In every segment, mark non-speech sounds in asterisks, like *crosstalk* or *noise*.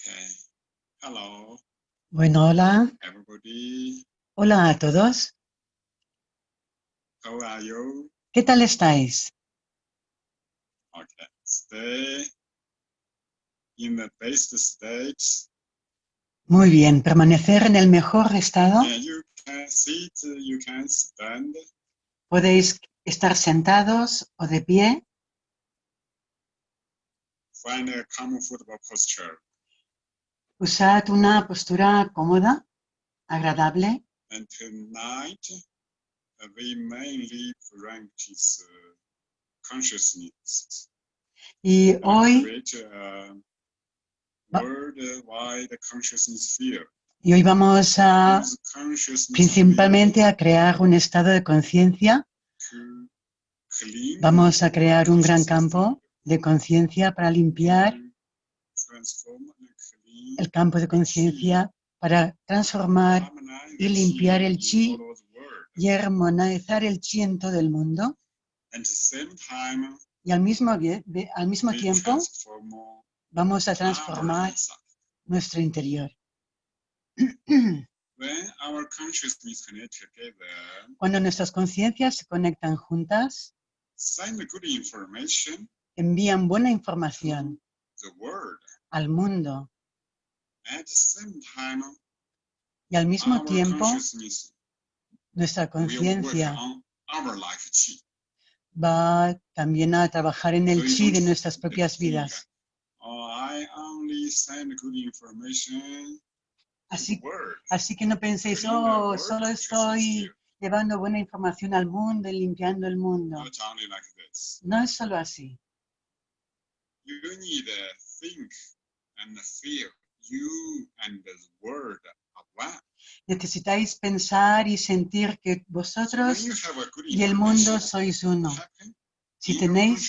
Okay. Hello, Bueno, hola. everybody. Hola a todos. How are you? ¿Qué tal estáis? Okay. Stay in the best state. Muy bien. Permanecer en el mejor estado. And you can sit, you can stand. Podéis estar sentados o de pie. Find a posture. Usad una postura cómoda, agradable. And tonight, uh, we mainly practice uh, consciousness. Y hoy, create a worldwide consciousness field. y hoy vamos a principalmente a crear un estado de conciencia. Vamos a crear un gran campo de conciencia para limpiar field, transform and clean, el campo de conciencia, para transformar y limpiar el chi y armonizar el chi en todo el mundo. Y al mismo, al mismo tiempo vamos a transformar nuestro interior. Cuando nuestras conciencias se conectan juntas, envían buena información al mundo At the same time, y al mismo tiempo nuestra conciencia va también a trabajar en el chi de nuestras propias vidas. Oh, Así, así que no penséis, oh, solo estoy llevando buena información al mundo y limpiando el mundo. No es solo así. You and. Necesitáis pensar y sentir que vosotros y el mundo sois uno. Si tenéis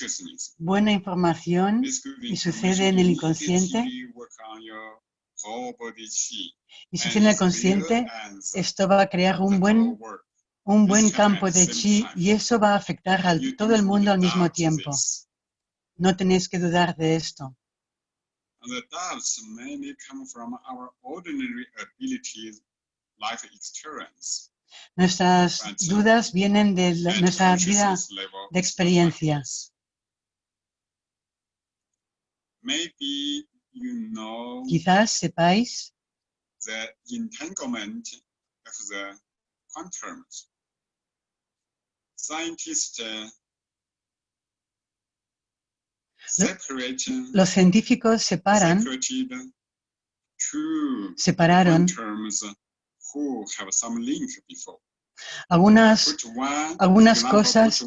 buena información y sucede en el inconsciente, y sucede en el consciente, esto va a crear un buen, un buen campo de chi y eso va a afectar a todo el mundo al mismo tiempo. No tenéis que dudar de esto. The doubts mainly come from our ordinary abilities, life experience, Nuestras dudas vienen de la- nuestra vida de is not like experiencia. this. Maybe you know Quizás sepáis the entanglement of the quantums. Scientists uh, los científicos separan, separaron algunas, algunas cosas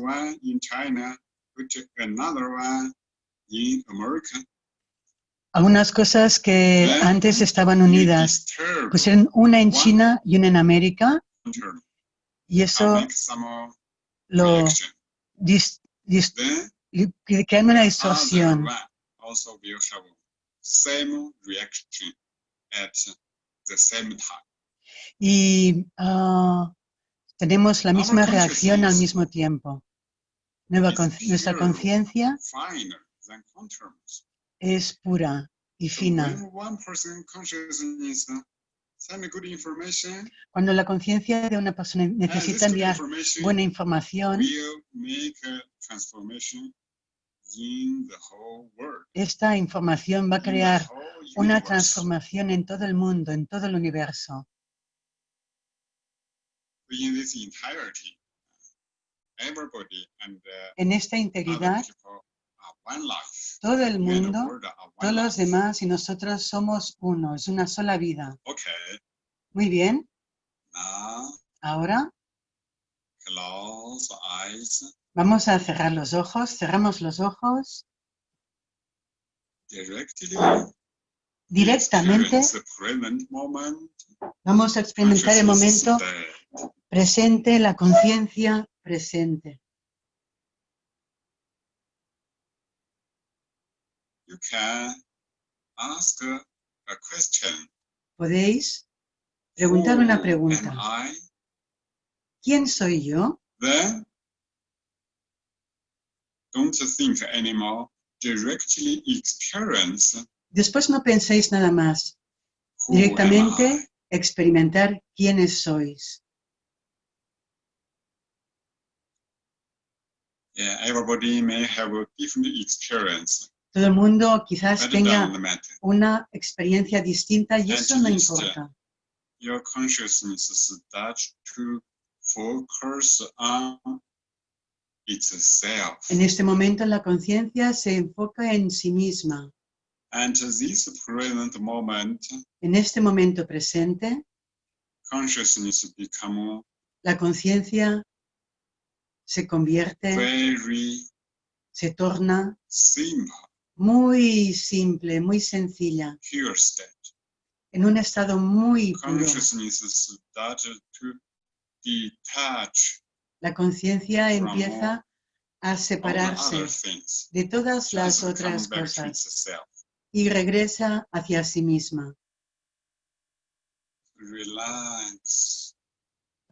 algunas cosas que antes estaban unidas. Pusieron una en. China y una en América. y eso lo dis- dis- Li- crea una other distorsión. one also will have same reaction at the same time. Y ah, tenemos la misma reacción al mismo tiempo. Con- nuestra conciencia es pura y fina. uh, Cuando la conciencia de una persona necesita enviar buena información, esta información va a crear una transformación en todo el mundo, en todo el universo. uh, En esta integridad, todo el mundo, todos los demás y nosotros somos uno, es una sola vida. Muy bien, ahora vamos a cerrar los ojos, cerramos los ojos directly. directamente, vamos a experimentar el momento presente, la conciencia presente. You can ask a question. Podéis preguntar una pregunta. ¿Quién soy yo? Don't think anymore. Directly experience Después no penséis nada más. Who am I? Directamente experimentar quiénes sois. Yeah, everybody may have a different experience. Todo el mundo quizás tenga una experiencia distinta y eso no importa. Your consciousness starts to focus on. En este momento la conciencia se enfoca en sí misma. And this present moment, En este momento presente, consciousness become la conciencia se convierte, very se torna simple, muy simple, muy sencilla, pure state. en un estado muy puro. La conciencia empieza a separarse de todas las otras cosas y regresa hacia sí misma.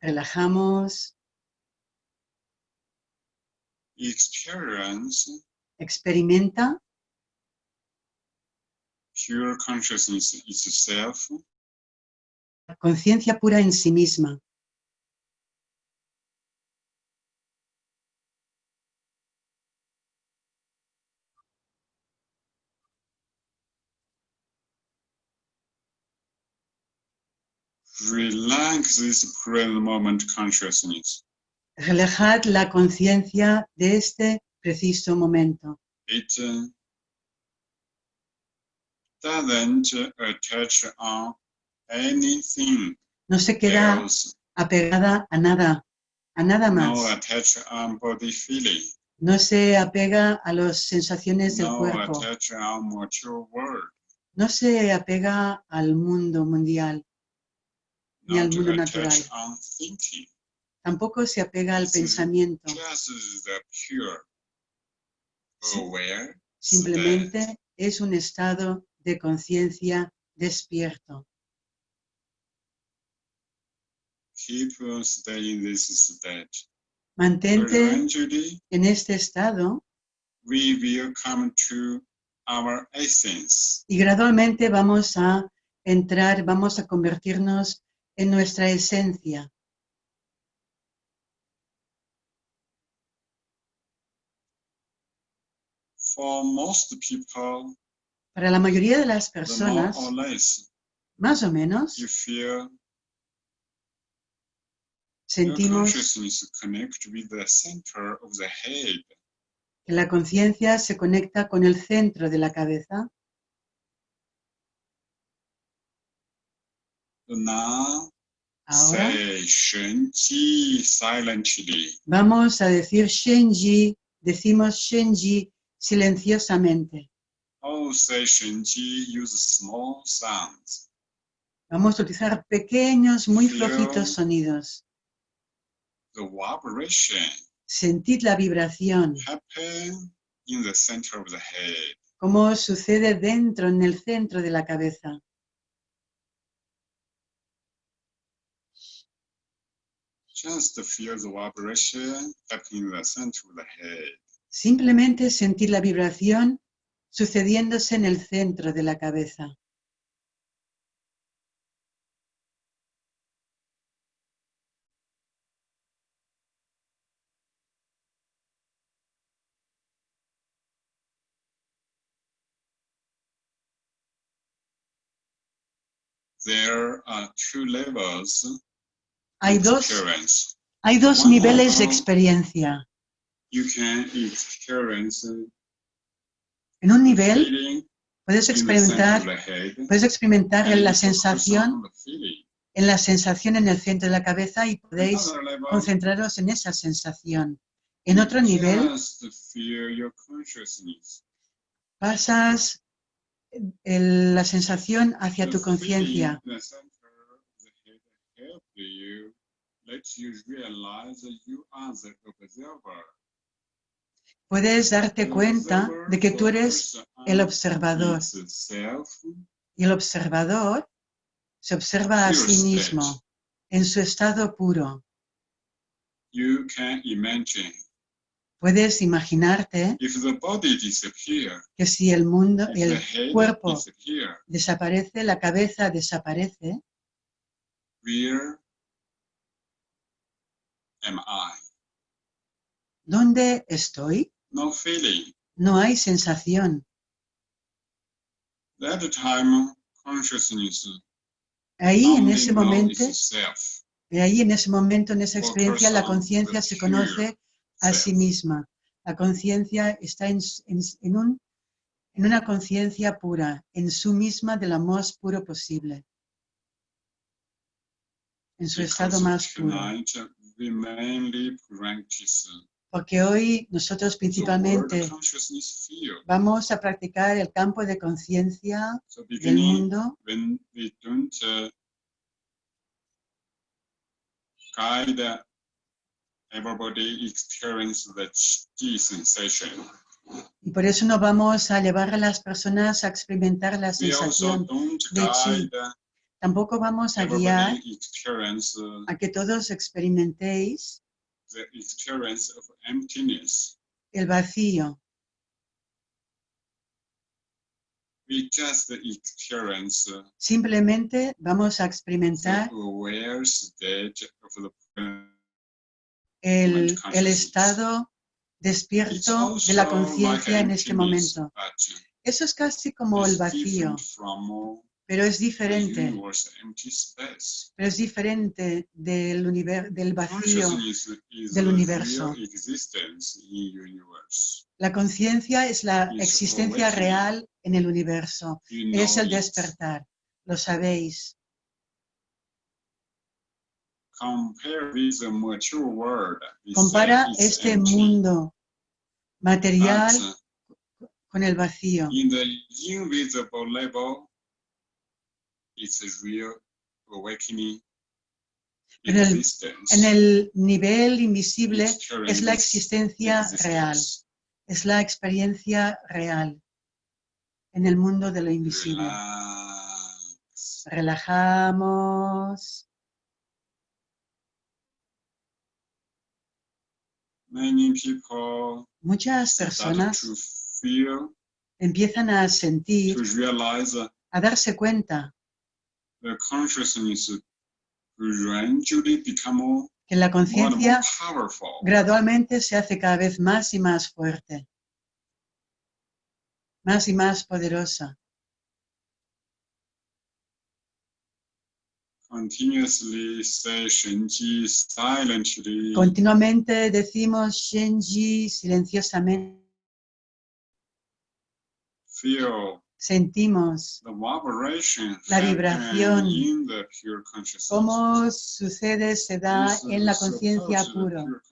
Relajamos, Experience experimenta. Conciencia pura en sí misma. relax this present moment consciousness. Relajad la conciencia de este preciso momento. It uh, doesn't attach on anything No se queda else. apegada a nada, a nada No más. attach on body feeling. No se apega a las sensaciones del No cuerpo. attach on world. No se apega al mundo mundial. Ni al mundo natural. Tampoco se apega al pensamiento. Simplemente es un estado de conciencia despierto. Mantente en este estado y gradualmente vamos a entrar, vamos a convertirnos en nuestra esencia. For most people, Para la mayoría de las personas, or less, más o menos, you feel sentimos with the center of the head. que la conciencia se conecta con el centro de la cabeza. Now, Ahora say Shenji silently. vamos a decir Shenji, decimos Shenji silenciosamente. Oh, say Shenji use small sounds. Vamos a utilizar pequeños, muy Feel. flojitos sonidos. The vibration Sentid la vibración, happen in the center of the head. como sucede dentro, en el centro de la cabeza. Just feel the vibration happening in the center of the head. Simplemente sentir la vibración sucediéndose en el centro de la cabeza. There are two levels Hay dos, hay dos niveles de experiencia. You can experience En un nivel puedes experimentar, puedes experimentar en la sensación, en la sensación en el centro de la cabeza y podéis concentraros en esa sensación. En otro nivel pasas el- la sensación hacia tu conciencia. feeling in the center of the head help you, let you realize that you are the observer. Puedes darte cuenta de que tú eres el observador y el observador se observa a sí mismo en su estado puro. You can imagine Puedes imaginarte que si el mundo, el cuerpo desaparece, la cabeza desaparece, am I? ¿dónde estoy? No feeling. No hay sensación. That time, consciousness Ahí en ese momento, ahí en ese momento, en esa experiencia, la conciencia se conoce a sí misma. La conciencia está en, s- en s- en un, en una conciencia pura, en su misma de lo más puro posible. En su estado más puro. Porque hoy nosotros principalmente vamos a practicar el campo de conciencia del mundo uh, y por eso no vamos a llevar a las personas a experimentar la sensación. de chi. Tampoco vamos a guiar uh, a que todos experimentéis el vacío. Uh, Simplemente vamos a experimentar el, estado despierto de la conciencia en este momento. Eso es casi como el vacío, pero es diferente. Pero es diferente del, univer- del vacío. Del universo. La conciencia es la Is existencia real en el universo. Es el despertar. Lo sabéis. Compara este mundo material con el vacío. in the invisible level, it's a real awakening En el-. En el nivel invisible es la existencia real. Es la experiencia real en el mundo de lo invisible. Relajamos. Muchas personas empiezan a sentir, a darse cuenta the consciousness gradually become more que la conciencia powerful. gradualmente se hace cada vez más y más fuerte, más y más poderosa. Continuously say Shenji silently. Continuamente decimos Shenji silenciosamente, Feel sentimos La vibración. in the pure consciousness. cómo sucede, se da en la conciencia powerful.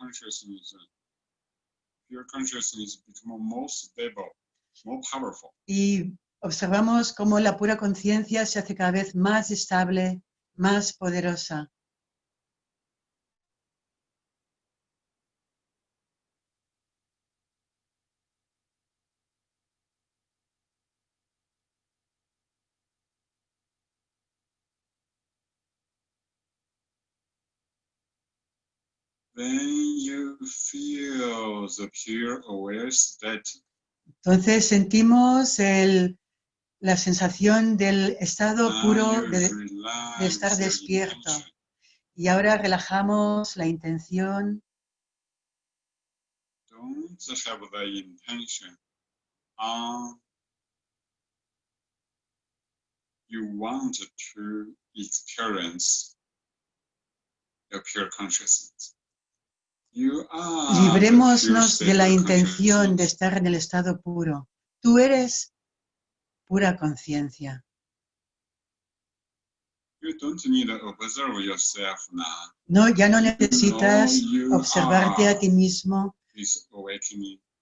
Y observamos cómo la pura conciencia se hace cada vez más estable, más poderosa. When you feel the pure aware state, Entonces sentimos el- la sensación del estado puro you de, de estar the despierto. y ahora relajamos la intención. Don't have the intention on you want to experience the pure consciousness. You are the pure Librémonos de la intención de estar en el estado puro. Tú eres pura conciencia. No, ya no necesitas observarte a ti mismo.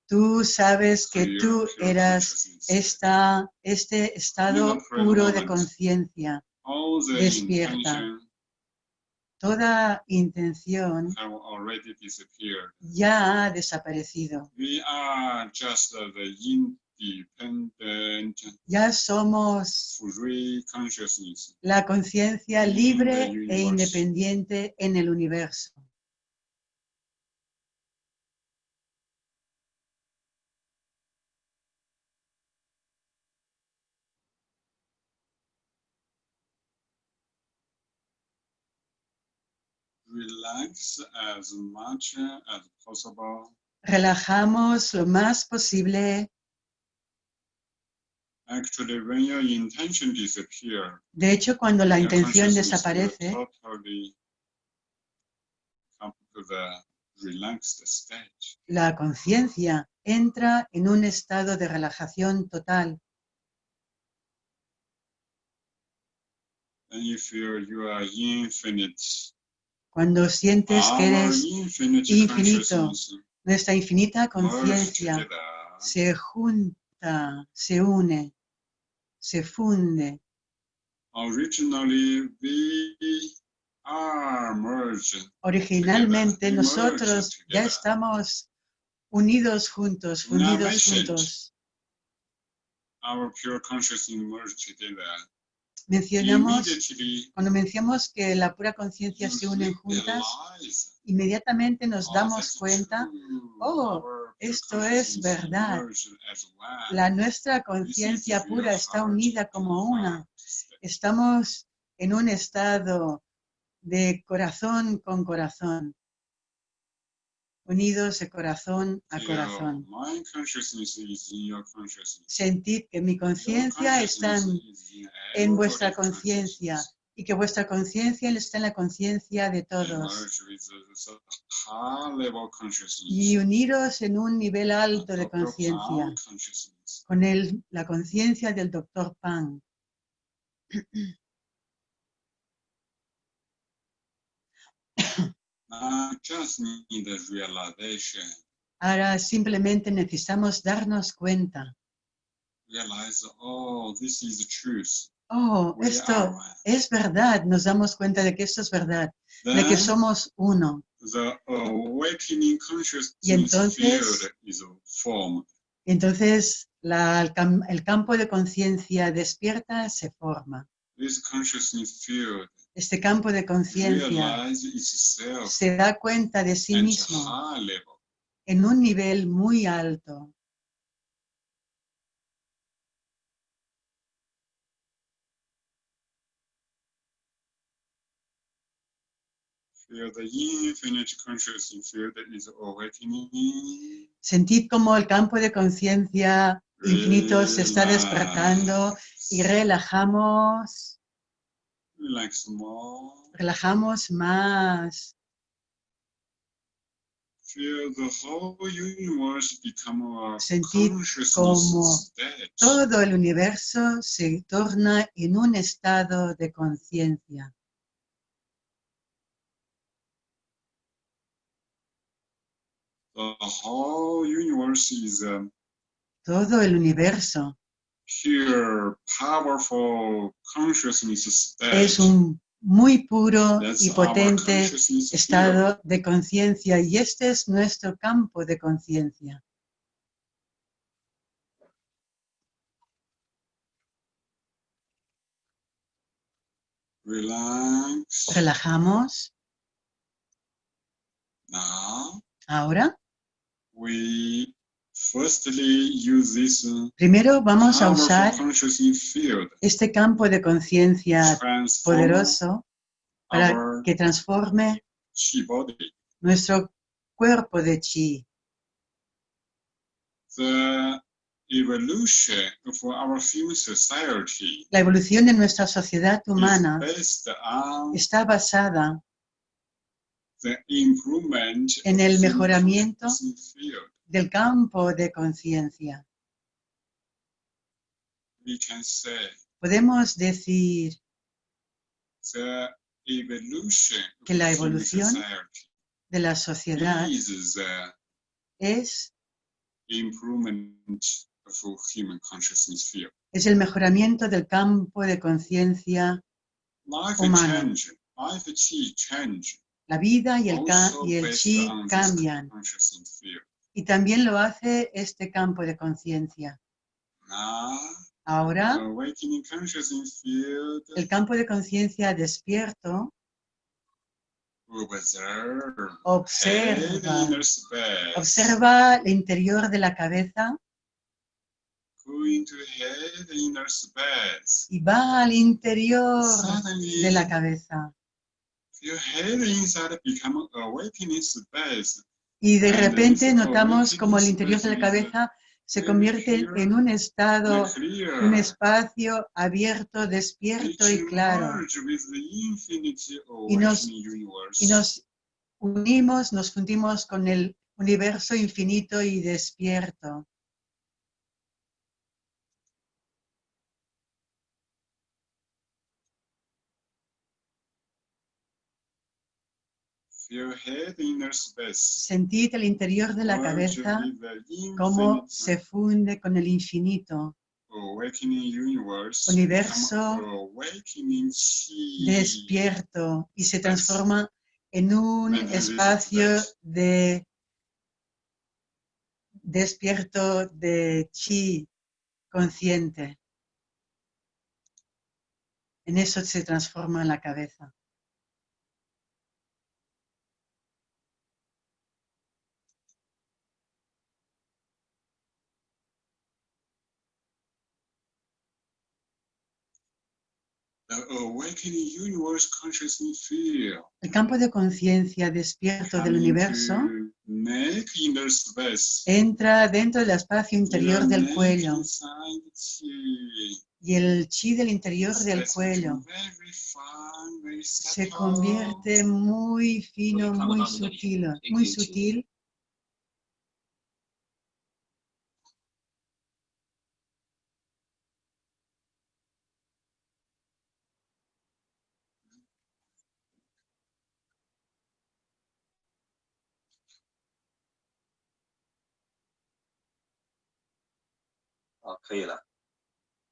Tú sabes que tú eras esta, este estado puro de conciencia. Despierta. Toda intención ya ha desaparecido. We are just the Ya somos free consciousness. la conciencia libre e independiente en el universo. Relax as much as possible. relajamos lo más posible. Actually, when your intention disappear, De hecho, cuando la intención desaparece, totally come to the relaxed state. la conciencia entra en un estado de relajación total. Then you feel you are infinite. Cuando sientes que eres infinito, nuestra infinita conciencia se junta, se une, se funde. Originalmente nosotros ya estamos unidos juntos, fundidos message. juntos. Mencionamos, cuando mencionamos que la pura conciencia se unen juntas, inmediatamente nos oh, damos cuenta, oh, esto es verdad. la nuestra conciencia pura está unida como una. Estamos en un estado de corazón con corazón, unidos de corazón a corazón. Sentid que mi conciencia está en, vuestra conciencia y que vuestra conciencia está en la conciencia de todos. Y uniros en un nivel alto de conciencia, con el, la conciencia del doctor Pan. *clears throat* I just need realization. Ahora simplemente necesitamos darnos cuenta. Realize, oh, this is the truth. Oh, We esto are one. es verdad. Nos damos cuenta de que esto es verdad, de que somos uno. the awakening consciousness Y entonces- field is formed. Entonces la- el, cam- el campo de conciencia despierta se forma. This consciousness field Este campo de conciencia se da cuenta de sí mismo en un nivel muy alto. Sentid como el campo de conciencia infinito se está despertando y relajamos, Relajamos más. Feel the whole universe become a Sentid consciousness como. Todo el universo se torna en un estado de conciencia. The whole universe is a Todo el universo es un muy puro y potente estado de conciencia y este es nuestro campo de conciencia. Relax. Relajamos. Ahora, we uh, primero vamos a usar este campo de conciencia poderoso para que transforme nuestro cuerpo de chi. La evolución de nuestra sociedad humana está basada en el mejoramiento. Del campo de conciencia. Podemos decir Que la evolución de la sociedad es, improvement of human consciousness field. es el mejoramiento del campo de conciencia. Humano. La vida y el, y el chi cambian. Y también lo hace este campo de conciencia. Now, Ahora, field el campo de conciencia despierto observa, observa. El interior de la cabeza. Y va al interior de la cabeza. Y de repente notamos como el interior de la cabeza se convierte en un estado, un espacio abierto, despierto y claro. Y nos-. Y nos unimos, nos fundimos con el universo infinito y despierto. Feel head inner space. Sentid el interior de la cabeza cómo se funde con el infinito, universo despierto y se transforma en un espacio de despierto de chi consciente. En eso se transforma la cabeza. The awakening universe consciousness feel. El campo de conciencia despierto del universo entra dentro del espacio interior del cuello. y el chi del interior del cuello se convierte muy fino, muy sutil, muy sutil Ah, 可以了。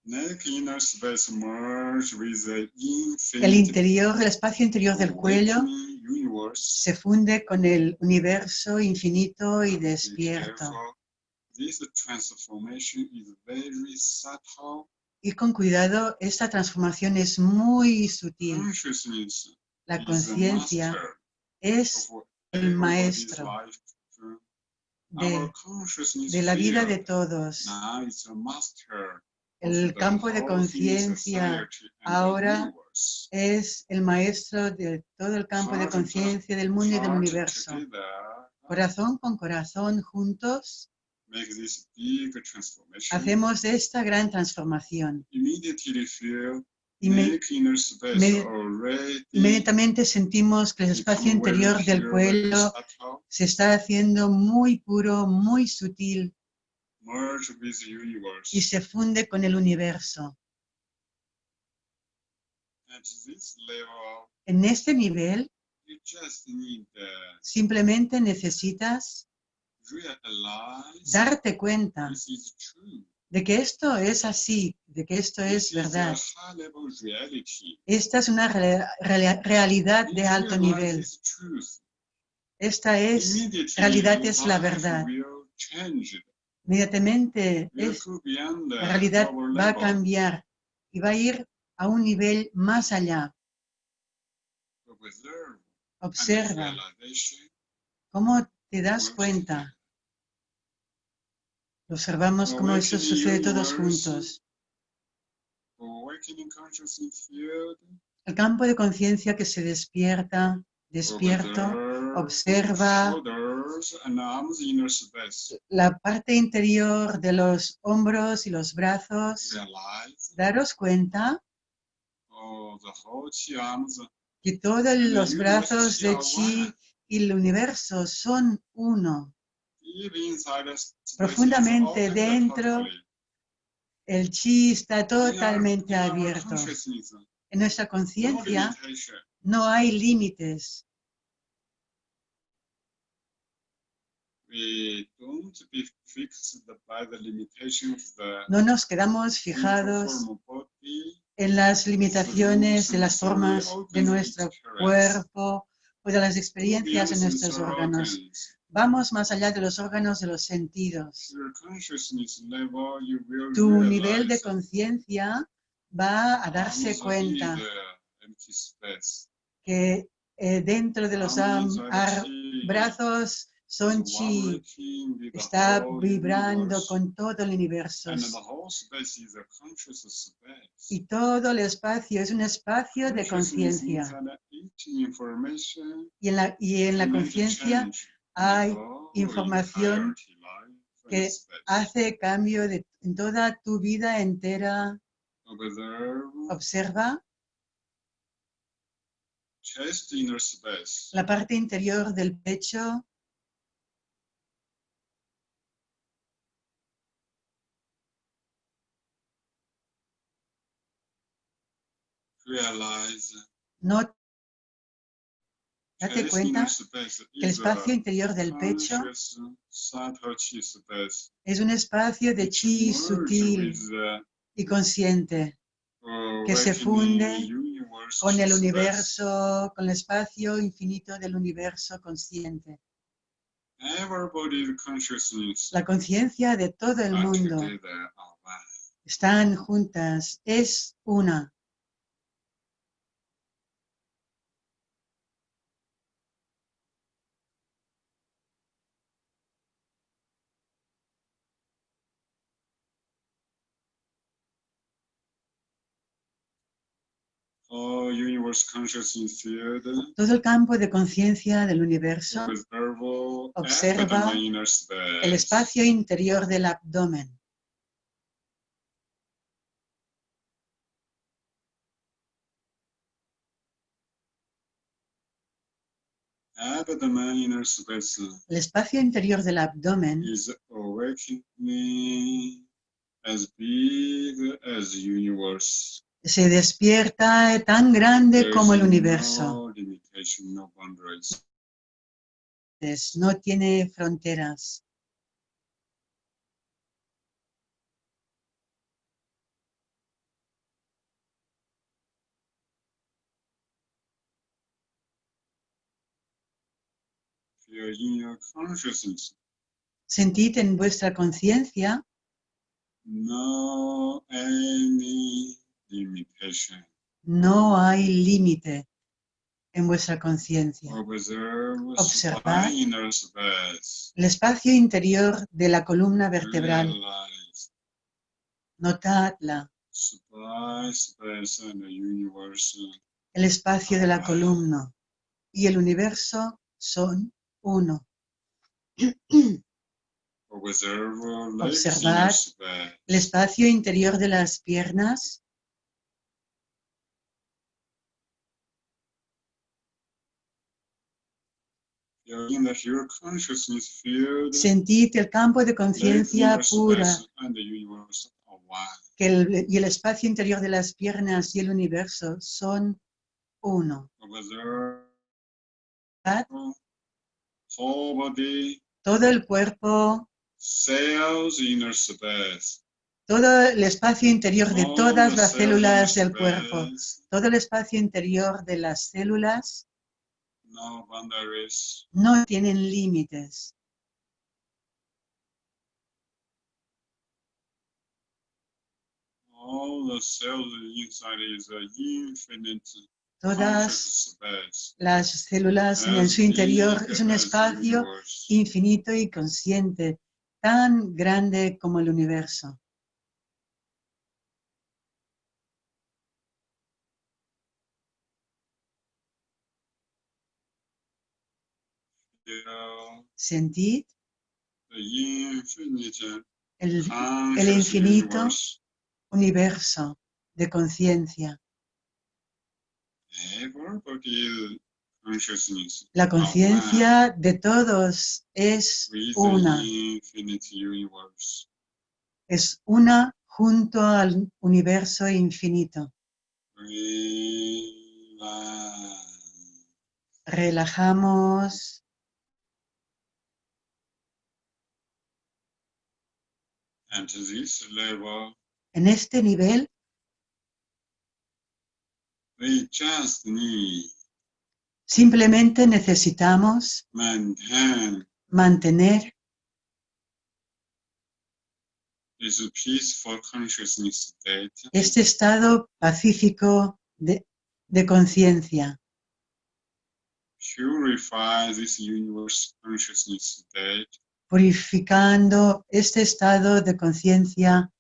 Neck inner space merge with the infinite El interior, el espacio interior del cuello awakening universe. se funde con el universo infinito y Be despierto. careful. This transformation is very subtle. Y con cuidado, esta transformación es muy sutil. Consciousness La is the conciencia master es of el everybody's maestro life. de, la vida de todos. El campo de conciencia ahora es el maestro de todo el campo de conciencia del mundo y del universo. Corazón con corazón, juntos, hacemos esta gran transformación. Inme- Inmediatamente sentimos que el espacio interior del subtle, se está haciendo muy puro, muy sutil y se funde con el universo. En este nivel, simplemente necesitas darte cuenta. De que esto es así, de que esto es verdad. Esta es una re- re- realidad de alto nivel. Esta es, realidad es la verdad. inmediatamente, la realidad va a cambiar y va a ir a un nivel más allá. Observa cómo te das cuenta. Observamos cómo eso sucede todos juntos. El campo de conciencia que se despierta, despierto, observa. la parte interior de los hombros y los brazos. Daros cuenta oh, que todos los brazos de chi y el universo son uno. Profundamente dentro. El chi está totalmente abierto. En nuestra conciencia no hay límites. The No nos quedamos fijados en las limitaciones de las formas de nuestro cuerpo o de las experiencias en nuestros órganos. Vamos más allá de los órganos de los sentidos. Tu nivel de conciencia va a darse cuenta space. que eh, dentro de los chi, brazos son chi, está vibrando con todo el universo. And the whole space is a conscious space. Y todo el espacio es un espacio de conciencia. Y en la, y en la conciencia hay all información que hace cambio de, en toda tu vida entera. Observa. La parte interior del pecho, date cuenta que el espacio interior del pecho es un espacio de chi sutil y consciente que se funde con el universo, con el espacio infinito del universo consciente. La conciencia de todo el mundo están juntas, es una. All universe consciousness field Todo el campo de conciencia del universo, observe Observa el espacio interior del abdomen. Inner space El espacio interior del abdomen is awakening as big as universe. Se despierta tan grande como el universo. No tiene fronteras. Sentid en vuestra conciencia no any limitation. No hay límite en vuestra conciencia. Space. El espacio interior de la columna vertebral, notadla. El espacio de la columna y el universo son uno. Space. El espacio interior de las piernas, Feel in the pure consciousness field. Sentid el campo de conciencia pura one. que el- y el espacio interior de las piernas y el universo son uno. Todo el cuerpo, cells inner space. todo el espacio interior de todas the las células del cuerpo, todo el espacio interior de las células No boundaries. no tienen límites. All the cells inside is an infinite Todas las células en su interior es un espacio infinito y consciente, tan grande como el universo. The infinite el infinito. universo de conciencia. Consciousness La conciencia de todos es una, es una junto al universo infinito. Relajamos, At this level, en este nivel we just need simplemente necesitamos maintain mantener this peaceful consciousness state este estado pacífico de, de conciencia, purify this universe consciousness state purificando este estado de conciencia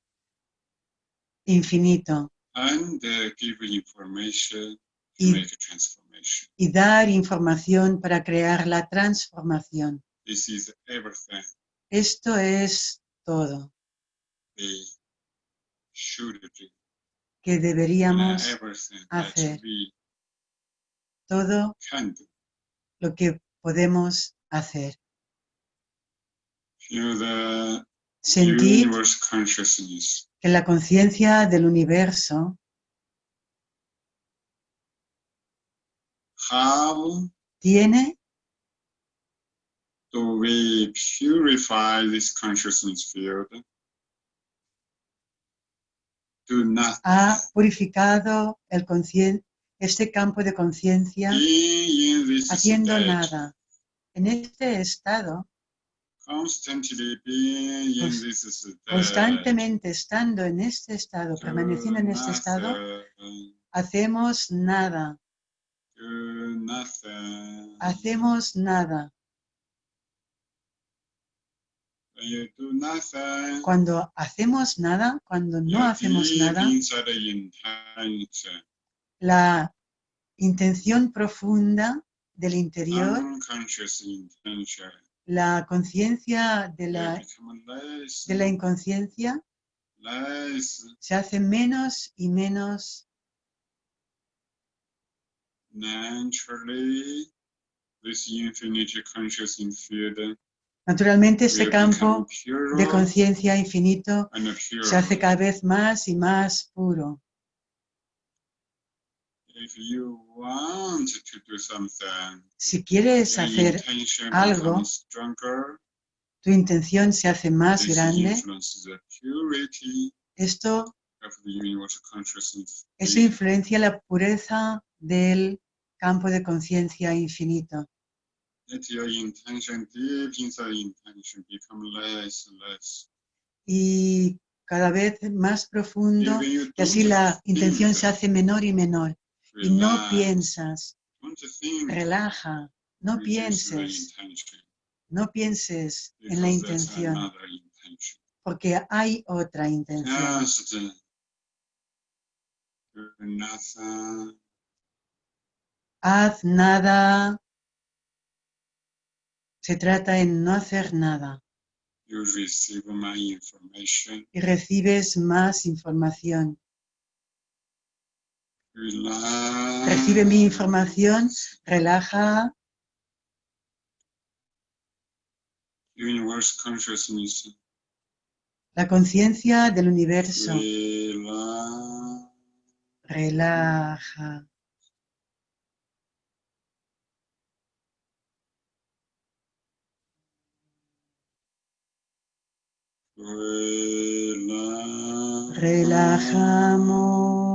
infinito and uh, information to y make a transformation. transformation. y dar información para crear la transformación. This is everything Esto es todo que deberíamos, everything hacer. todo lo que podemos hacer. Sentir que la conciencia del universo how tiene we purify this consciousness field? Not ha purificado el este campo de conciencia haciendo state, nada. En este estado, constantemente estando en este estado, do permaneciendo en este estado, hacemos nada, nothing. hacemos nada. Cuando hacemos nada, cuando no hacemos nada, la intención profunda del interior, la conciencia de la, de la inconsciencia less se hace menos y menos Naturalmente, este campo de conciencia infinito se hace cada vez más y más puro. If you want to do something, Si quieres hacer algo, stronger. tu intención se hace más grande, esto, eso influencia la pureza del campo de conciencia infinito. Let your intention, deep inside intention, become less and less. Y cada vez más profundo, y así la intención se hace menor y menor. Y no piensas, relaja, no pienses, no pienses en la intención, porque hay otra intención. Haz nada. Se trata en no hacer nada you receive my information. y recibes más información. Recibe mi información, relaja, Universe consciousness. la conciencia del universo, relaja. Relax. Relajamos.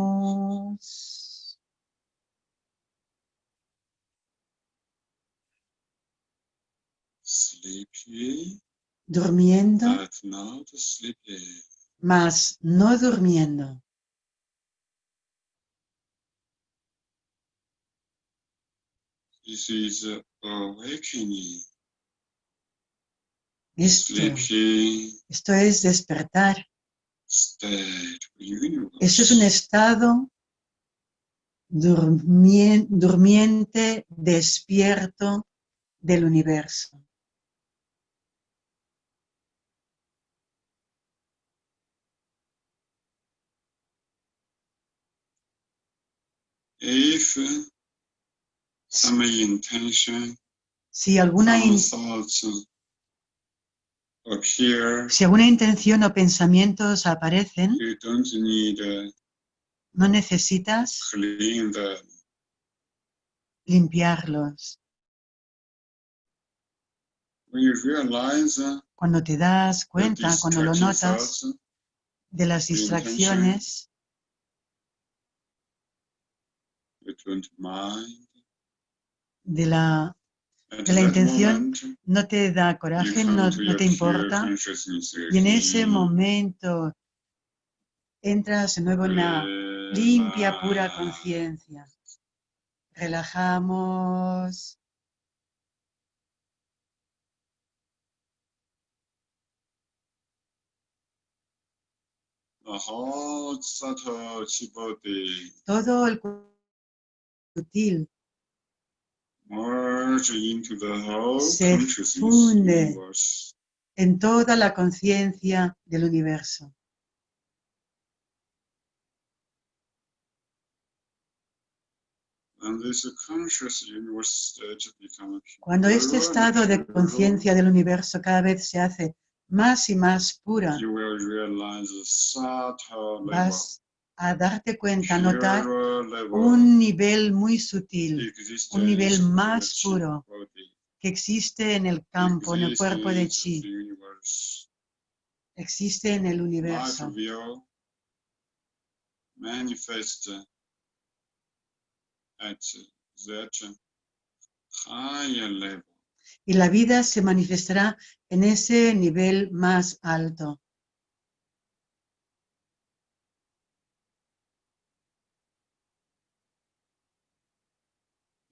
Durmiendo, mas no durmiendo. This is awakening. Esto, es despertar. Esto es un estado durmien- durmiente, despierto del universo. If some intention, Si alguna, in- appear, si alguna intención o pensamientos aparecen, you don't need to no necesitas clean them. limpiarlos. When you realize uh, Cuando te das cuenta, cuando lo notas de las distracciones, you don't mind. De la, de la intención, no te da coraje, no, no te importa. Y en ese again. momento entras de nuevo en la limpia, pura conciencia. Relajamos. Todo el cuerpo sutil. Merge into the whole Se funde. en toda la conciencia del universo. Cuando este estado de conciencia del universo cada vez se hace más y más pura, vas a darte cuenta, a notar un nivel muy sutil un nivel más puro que existe en el campo, en el cuerpo de chi, existe en el universo. level. Y la vida se manifestará en ese nivel más alto.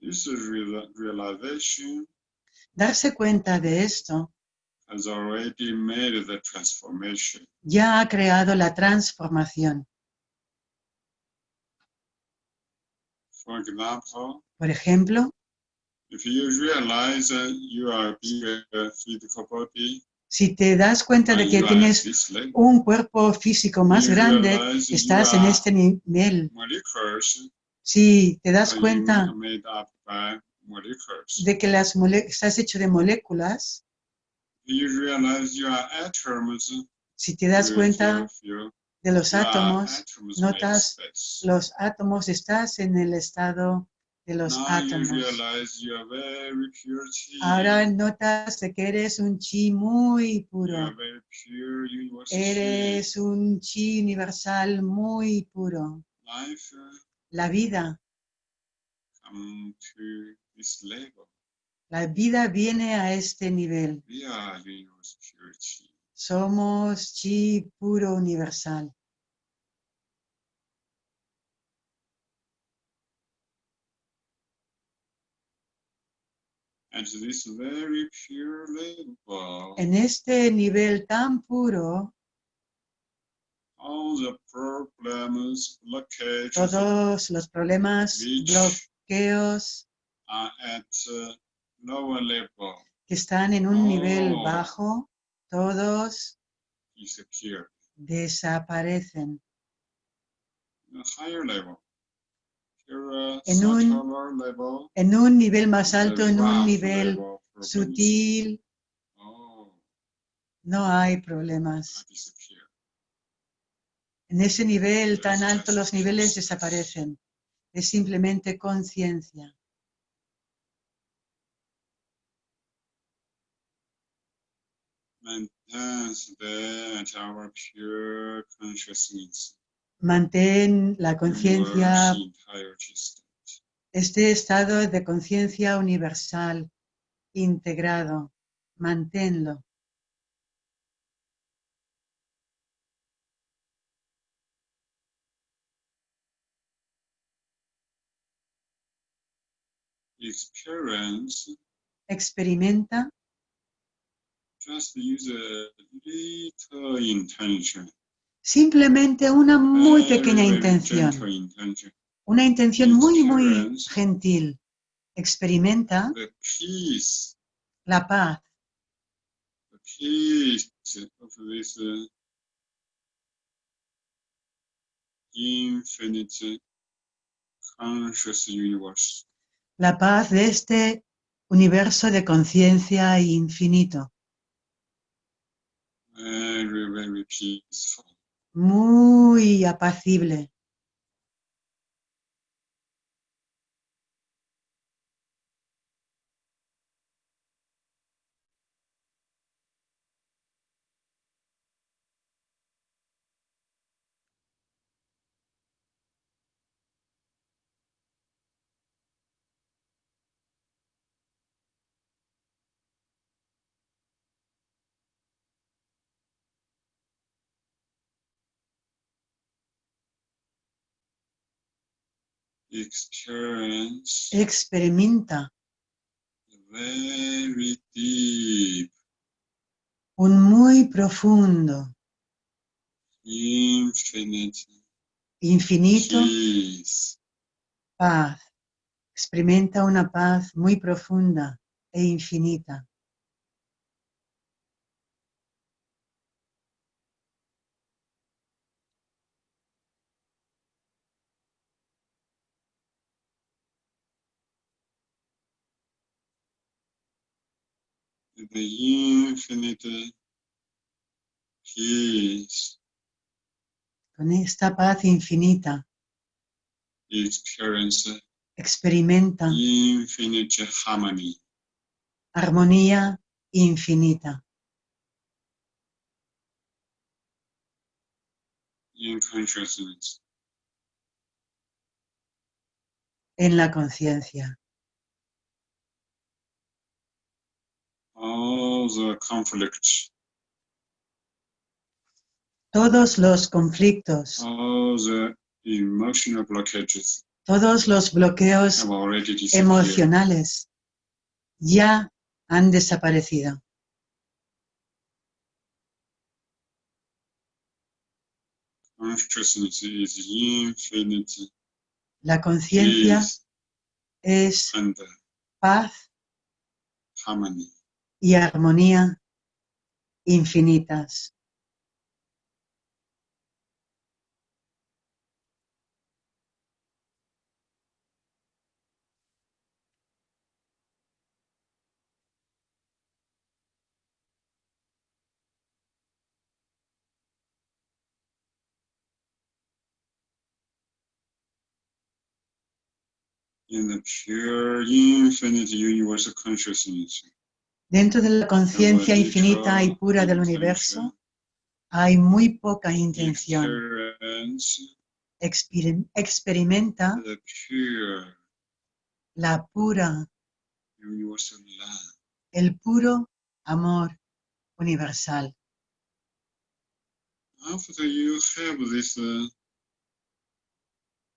This real- realization Darse cuenta de esto has already made the transformation. ya ha creado la transformación. For example, Por ejemplo, if you realize that you are being a physical body, si te das cuenta de que you are at tienes un cuerpo físico más grande, estás en este nivel. Si te das cuenta de que las estás hecho de moléculas, si te das cuenta de los átomos, notas los átomos, estás en el estado de los átomos. Ahora notas que eres un chi muy puro. Eres un chi universal muy puro. La vida, level. la vida viene a este nivel. Somos chi puro universal. At this very pure level, En este nivel tan puro, all the problems, blockages todos los problemas, bloqueos uh, lower level que están en un nivel Oh. bajo, todos disappear. desaparecen. Pure, En un- En un nivel más alto, en un nivel sutil, Oh, no hay problemas. En ese nivel tan alto los niveles desaparecen. Es simplemente conciencia. Mantén la conciencia, este estado de conciencia universal, integrado. Manténlo. Experience Experimenta, just use a little intention. simplemente una muy pequeña very intención. intention. Una intención muy, muy gentil. Experimenta The peace, la paz, the peace of this uh, infinite conscious universe. La paz de este universo de conciencia infinito. Very, very peaceful. muy apacible. Experimenta. Un muy profundo, infinito. Paz. Experimenta una paz muy profunda e infinita. The infinite peace Con esta paz infinita. Experience experimenta. Infinite harmony. Armonía infinita. In consciousness. en la conciencia. All the conflicts, Todos los conflictos, all the emotional blockages todos los bloqueos have already disappeared. emocionales ya han desaparecido. La conciencia es paz. Y armonía infinitas. In the pure infinite universal consciousness. Dentro de la conciencia infinita y pura del universo hay muy poca intención. experimenta la pura, el puro amor universal. After you have this uh, information of universal love,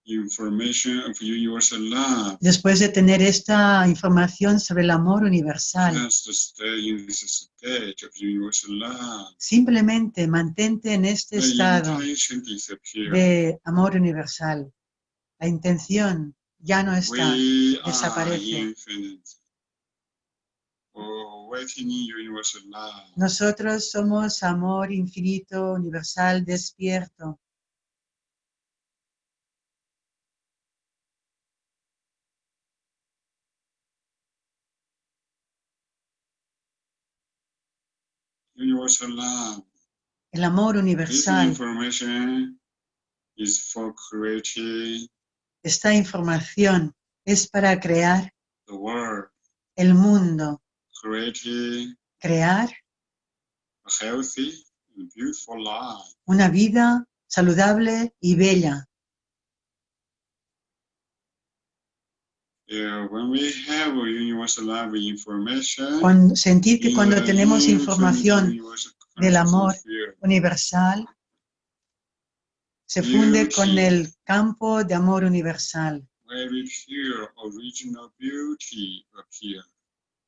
Después de tener esta información sobre el amor universal, simplemente mantente en este estado de amor universal. La intención ya no está. Desaparece. Nosotros somos amor infinito, universal, despierto. Universal love. El amor universal, is for esta información es para crear the world, el mundo, creating crear a healthy and beautiful life. una vida saludable y bella. Yeah, when we have a universal love information, Cuando, sentir que cuando tenemos información del amor universal, se funde con el campo de amor universal.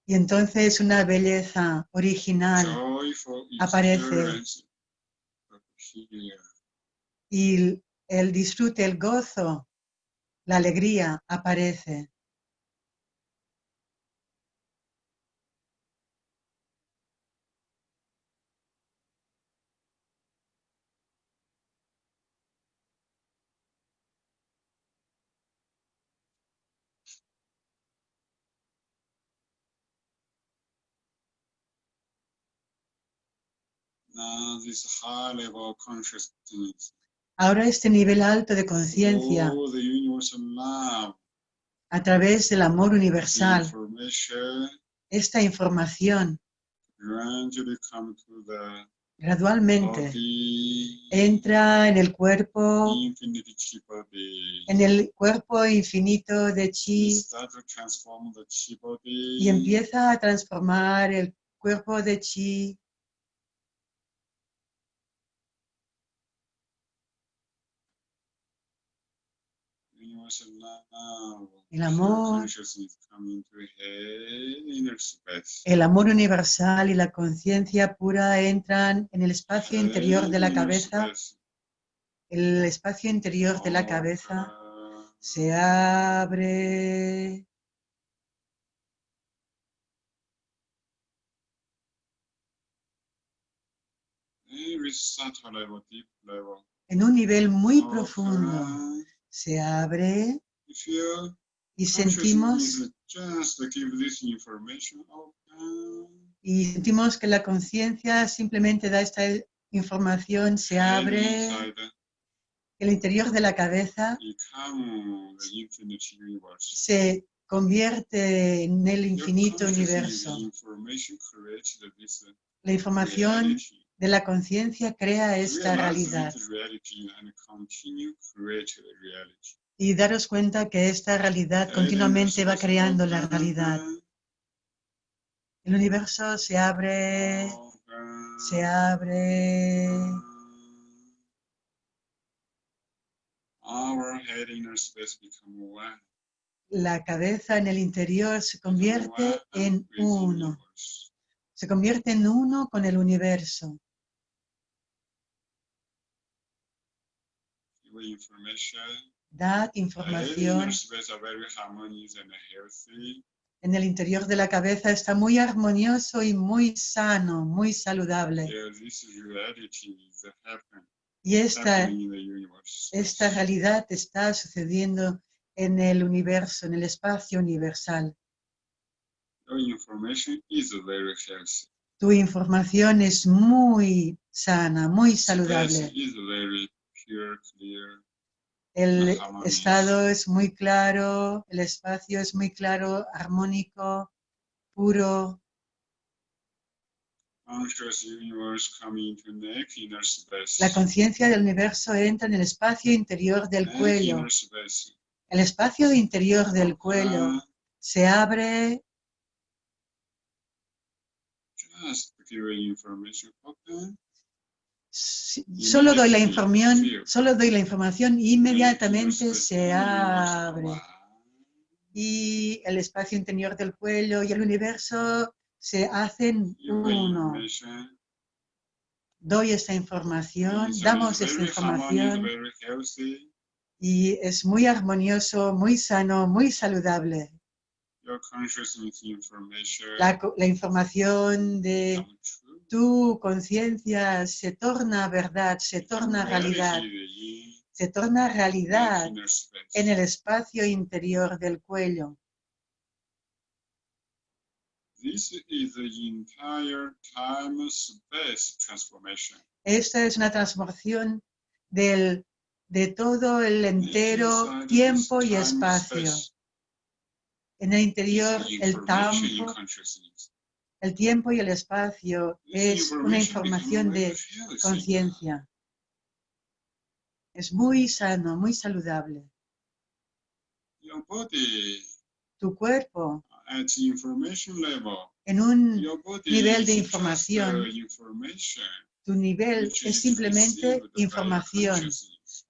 Y entonces una belleza original aparece. y el disfrute, el gozo, la alegría aparece. Ahora este nivel alto de conciencia all the universal love, a través del amor universal, information esta información gradualmente body, entra en el cuerpo, en el cuerpo infinito de chi Start to transform the chi body. y empieza a transformar el cuerpo de chi El amor. El amor universal y la conciencia pura entran en el espacio interior de la cabeza. El espacio interior de la cabeza se abre. Level. En un nivel muy profundo. Se abre y sentimos y sentimos que la conciencia simplemente da esta información, se abre, el interior de la cabeza se convierte en el infinito universo. La información. De la conciencia crea esta realidad. Y daros cuenta que esta realidad continuamente va creando la realidad. El universo se abre, se abre. La cabeza en el interior se convierte en uno. Se convierte en uno con el universo. Dad información. En el interior de la cabeza está muy armonioso y muy sano, muy saludable. Y esta, esta realidad está sucediendo en el universo, en el espacio universal. Tu información es muy sana, muy saludable. Clear. El estado es muy claro, el espacio es muy claro, armónico, puro. La conciencia del universo entra en el espacio interior del cuello. El espacio interior del cuello Open. se abre Just give information. Solo doy la información, solo doy la información y inmediatamente se abre. Y el espacio interior del cuello y el universo se hacen uno. Doy esta información, damos esta información y es muy armonioso, muy sano, muy saludable. La, la información de. Tu conciencia se torna verdad, se torna realidad, se torna realidad en el espacio interior del cuello. Esta es una transformación del, de todo el entero tiempo y espacio. En el interior, el tiempo. El tiempo y el espacio es una información de conciencia. Es muy sano, muy saludable. Tu cuerpo, en un nivel de información, tu nivel es simplemente información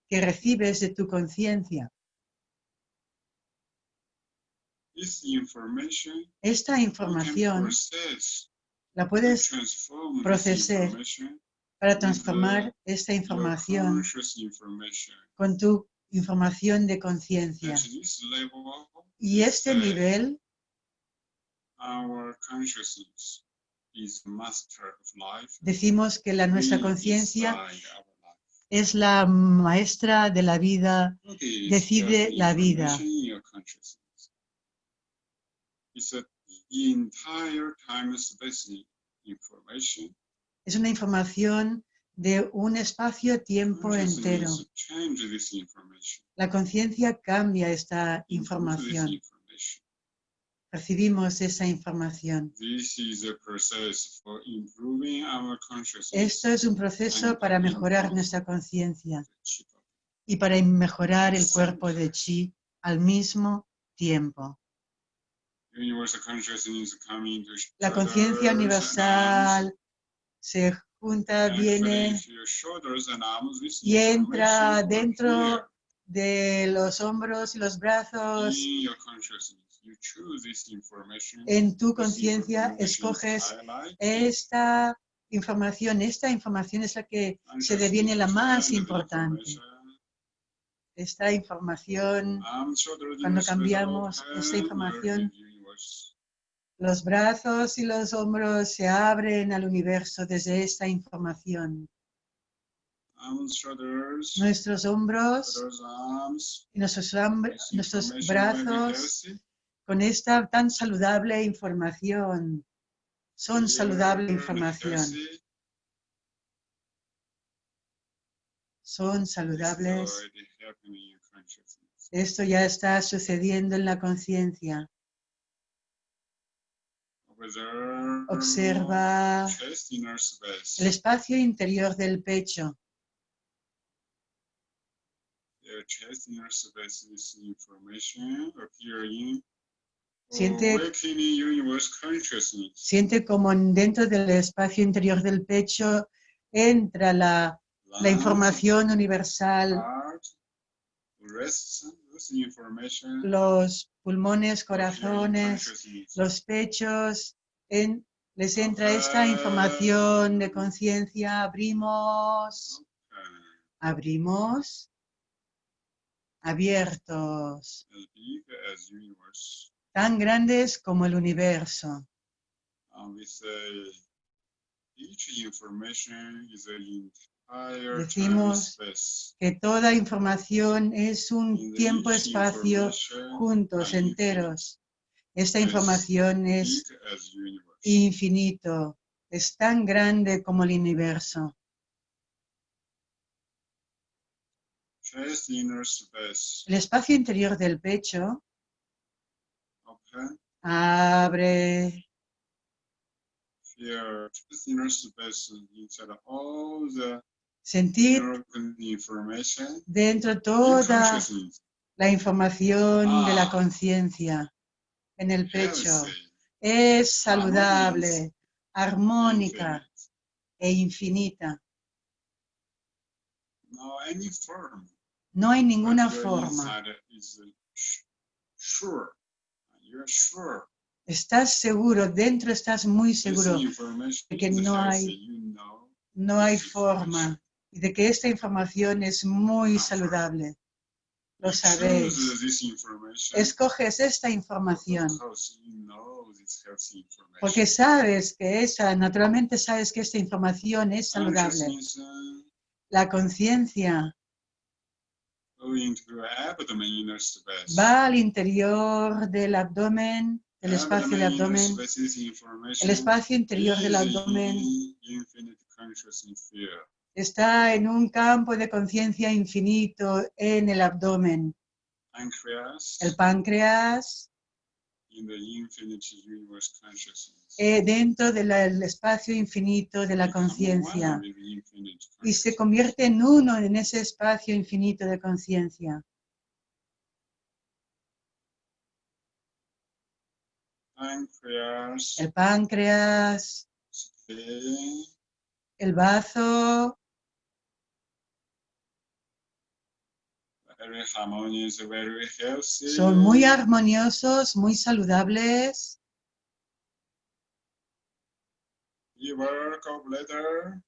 que recibes de tu conciencia. Esta información la puedes procesar para transformar esta información con tu información de conciencia. Y este nivel, decimos que la nuestra conciencia es la maestra de la vida, decide la vida. A entire time space information. es una información de un espacio-tiempo entero. La conciencia cambia esta información. Recibimos esa información. Esto es un proceso para mejorar nuestra conciencia y para mejorar el cuerpo de chi al mismo tiempo. Universal consciousness coming to La conciencia universal se junta, viene y entra dentro here de los hombros y los brazos. in your consciousness. You choose this information. En tu conciencia escoges esta información. Esta información es la que se deviene la más importante. esta información, Cuando cambiamos esta información, los brazos y los hombros se abren al universo desde esta información. Shoulders, Nuestros hombros arms. y nuestros, nuestros brazos con esta tan saludable información. Son saludable información. Son saludables. Esto ya está sucediendo en la conciencia. Observa el espacio interior del pecho. Siente-. Siente como en- dentro del espacio interior del pecho entra la, la información universal, los pulmones, corazones, los pechos, en- les entra esta información de conciencia, abrimos, abrimos, abiertos, tan grandes como el universo. Say each information is an entire Decimos. Que toda información es un tiempo-espacio juntos, enteros. Esta Es información es infinito, es tan grande como el universo. El espacio interior del pecho abre, Sentir dentro toda la información de la Ah. conciencia en el pecho. Es saludable, armónica e infinita. No hay ninguna forma. Estás seguro, dentro estás muy seguro de que no hay- no hay forma y de que esta información es muy saludable. Lo sabéis. Escoges esta información porque sabes que esa, naturalmente sabes que esta información es saludable. Uh, La conciencia va al interior del abdomen, del espacio del Abdomen el espacio interior del abdomen está en un campo de conciencia infinito en el abdomen. Pancreas El páncreas. In eh, dentro del el espacio infinito de la conciencia. y se convierte en uno en ese espacio infinito de conciencia. El páncreas, el bazo, very harmonious, very healthy. son muy armoniosos, muy saludables. Liver, gallbladder,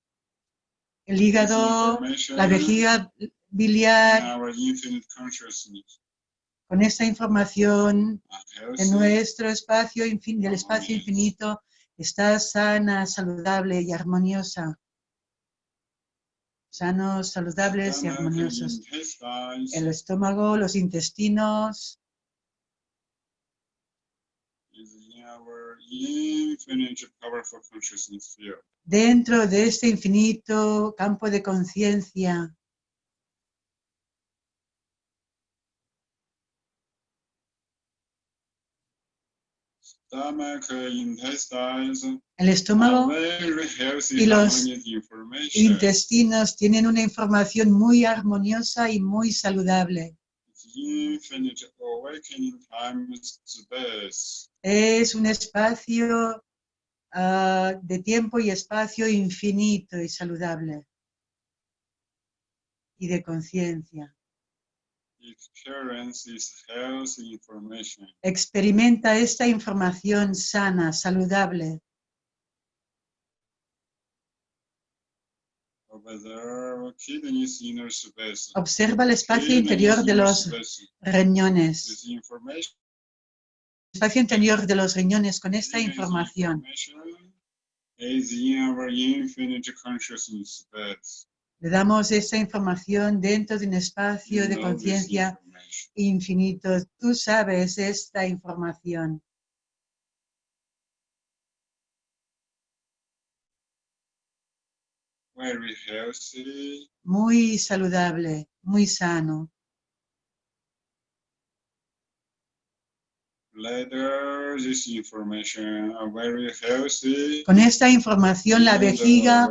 El hígado, la vejiga biliar, in our infinite consciousness. con esta información are en nuestro espacio, del espacio infinito, está sana, saludable y armoniosa. Sanos, saludables y armoniosos. El estómago, los intestinos, dentro de este infinito campo de conciencia. El estómago y los intestinos tienen una información muy armoniosa y muy saludable. Es un espacio ah, de tiempo y espacio infinito y saludable. Y de conciencia. Experience is healthy information. Experimenta esta información sana, saludable. Observa el espacio interior de los riñones. Information Espacio interior de los riñones con esta información. Le damos esta información dentro de un espacio de conciencia infinito. Tú sabes esta información. Muy saludable, muy sano. bladder, this information are very healthy. Con esta información la the vejiga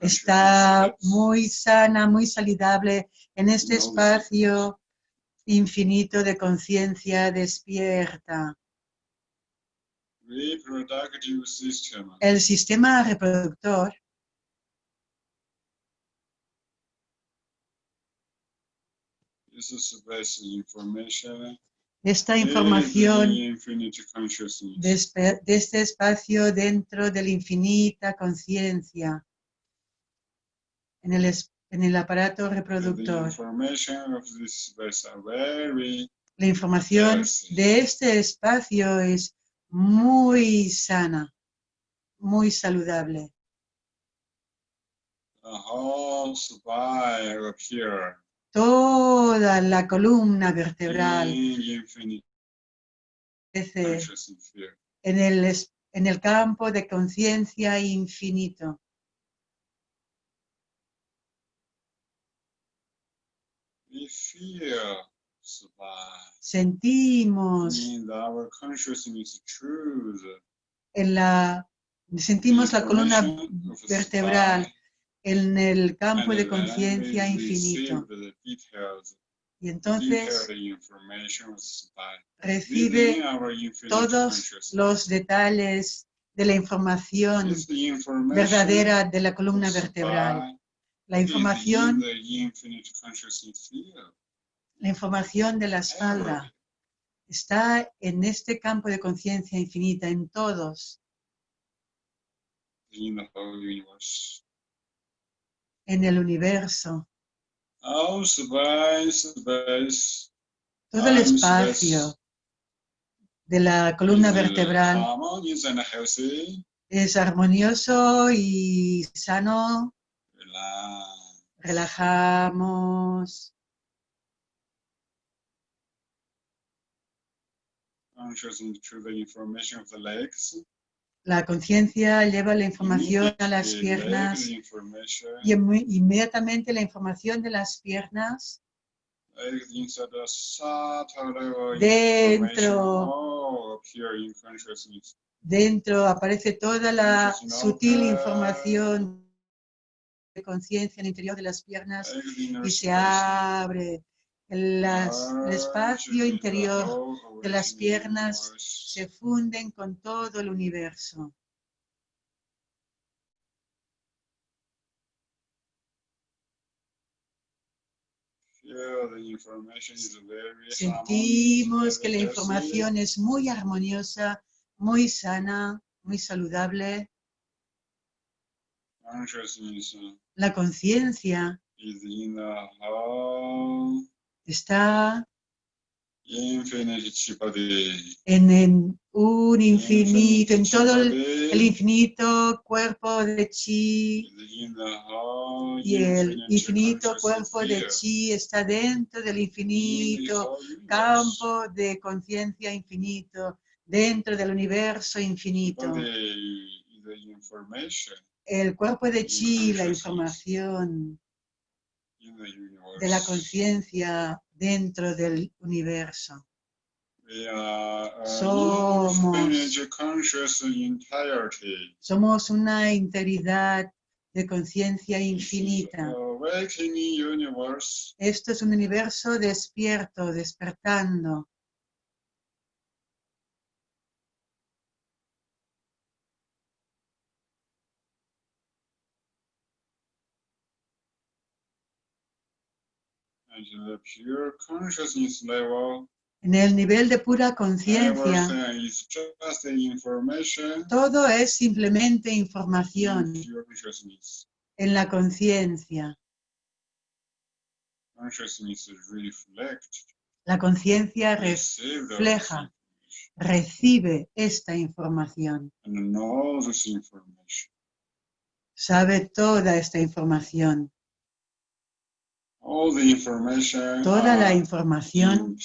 está muy sana, muy saludable en este espacio infinito de conciencia despierta. Reproductive system. El sistema reproductor Esta is información de, este espacio dentro de la infinita conciencia en el, en el aparato reproductor. of La información de este espacio es muy sana, muy saludable. the whole spine up here Toda la columna vertebral. En el, en el campo de conciencia infinito. Sentimos en la sentimos la columna vertebral en el campo de conciencia infinito. Y entonces recibe todos los detalles de la información verdadera de la columna vertebral. La información, la información de la espalda está en este campo de conciencia infinita, en todos, in the whole universe. En el universo. Todo el espacio de la columna vertebral es armonioso y sano. Relajamos, Consciousness to the information of the legs. La conciencia lleva la información a las piernas y inme- inmediatamente la información de las piernas Dentro. consciousness. dentro aparece toda la sutil información de conciencia en el interior de las piernas y se abre las- el espacio interior de las piernas se funden con todo el universo. Sentimos que la información es muy armoniosa, muy sana, muy saludable. La conciencia está en, en un infinito, en todo el, el infinito cuerpo de chi. Y el infinito cuerpo de chi está dentro del infinito campo de conciencia infinito, dentro del universo infinito. El cuerpo de chi, la información. De la conciencia dentro del universo. We are a Somos-. Somos una integridad de conciencia infinita. Esto es un universo despierto, despertando. At the pure consciousness level, En el nivel de pura conciencia, todo es simplemente in información en la conciencia. La conciencia refleja. recibe esta información, sabe toda esta información. All the information Toda la información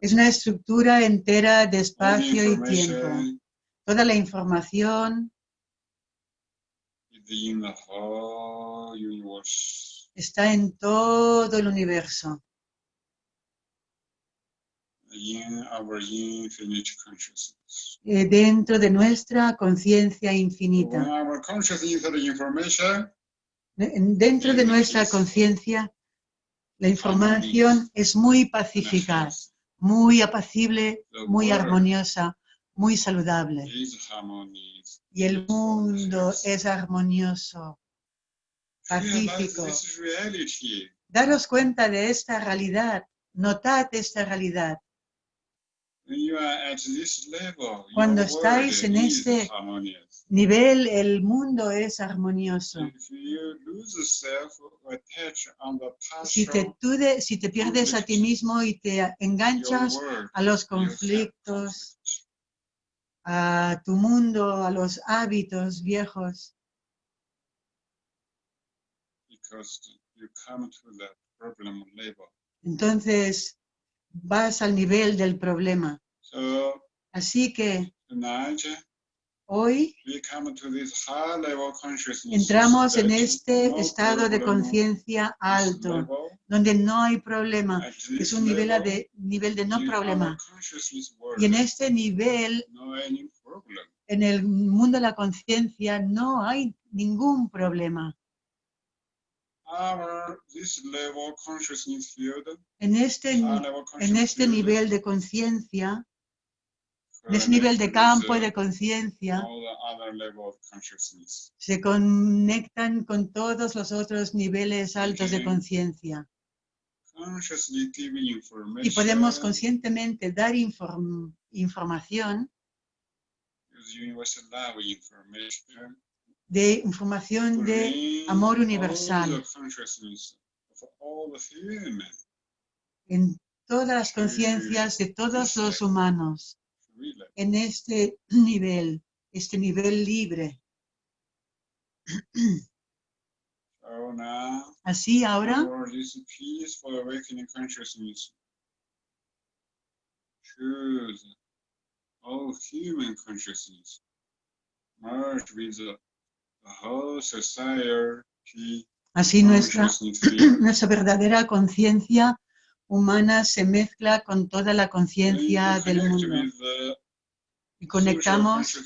es una estructura entera de espacio y tiempo. Toda la información está en todo el universo, in our infinite consciousness. eh, dentro de nuestra conciencia infinita. Dentro de nuestra conciencia, la información es muy pacífica, muy apacible, muy armoniosa, muy saludable. Y el mundo es armonioso, pacífico. Daros cuenta de esta realidad, notad esta realidad. When you are at this level, Cuando estáis en este-. Nivel, el mundo es armonioso. If you lose yourself, attach on the Si te, si te pierdes a ti mismo y te enganchas a los conflictos, conflict. a tu mundo, a los hábitos viejos, because you come to the problem level. entonces vas al nivel del problema. So Así que tonight hoy we come to this high level consciousness. entramos en este no estado de conciencia alto, level. donde no hay problema. Es un nivel level, de, nivel de no problema. world, Y en este nivel, no en el mundo de la conciencia, no hay ningún problema. Our this level consciousness field, En este, level en consciousness este nivel de conciencia, en ese nivel de campo with, de conciencia, se conectan con todos los otros niveles altos de conciencia. Y podemos conscientemente dar inform- información de información de amor universal. en todas las conciencias de todos los humanos, en este *clears throat* nivel, este nivel libre. *clears throat* Así ahora. for this peaceful awakening consciousness, choose all human consciousness, merge with the, Así nuestra, consciousness field. *clears throat* nuestra verdadera conciencia humana se mezcla con toda la conciencia del mundo. the y conectamos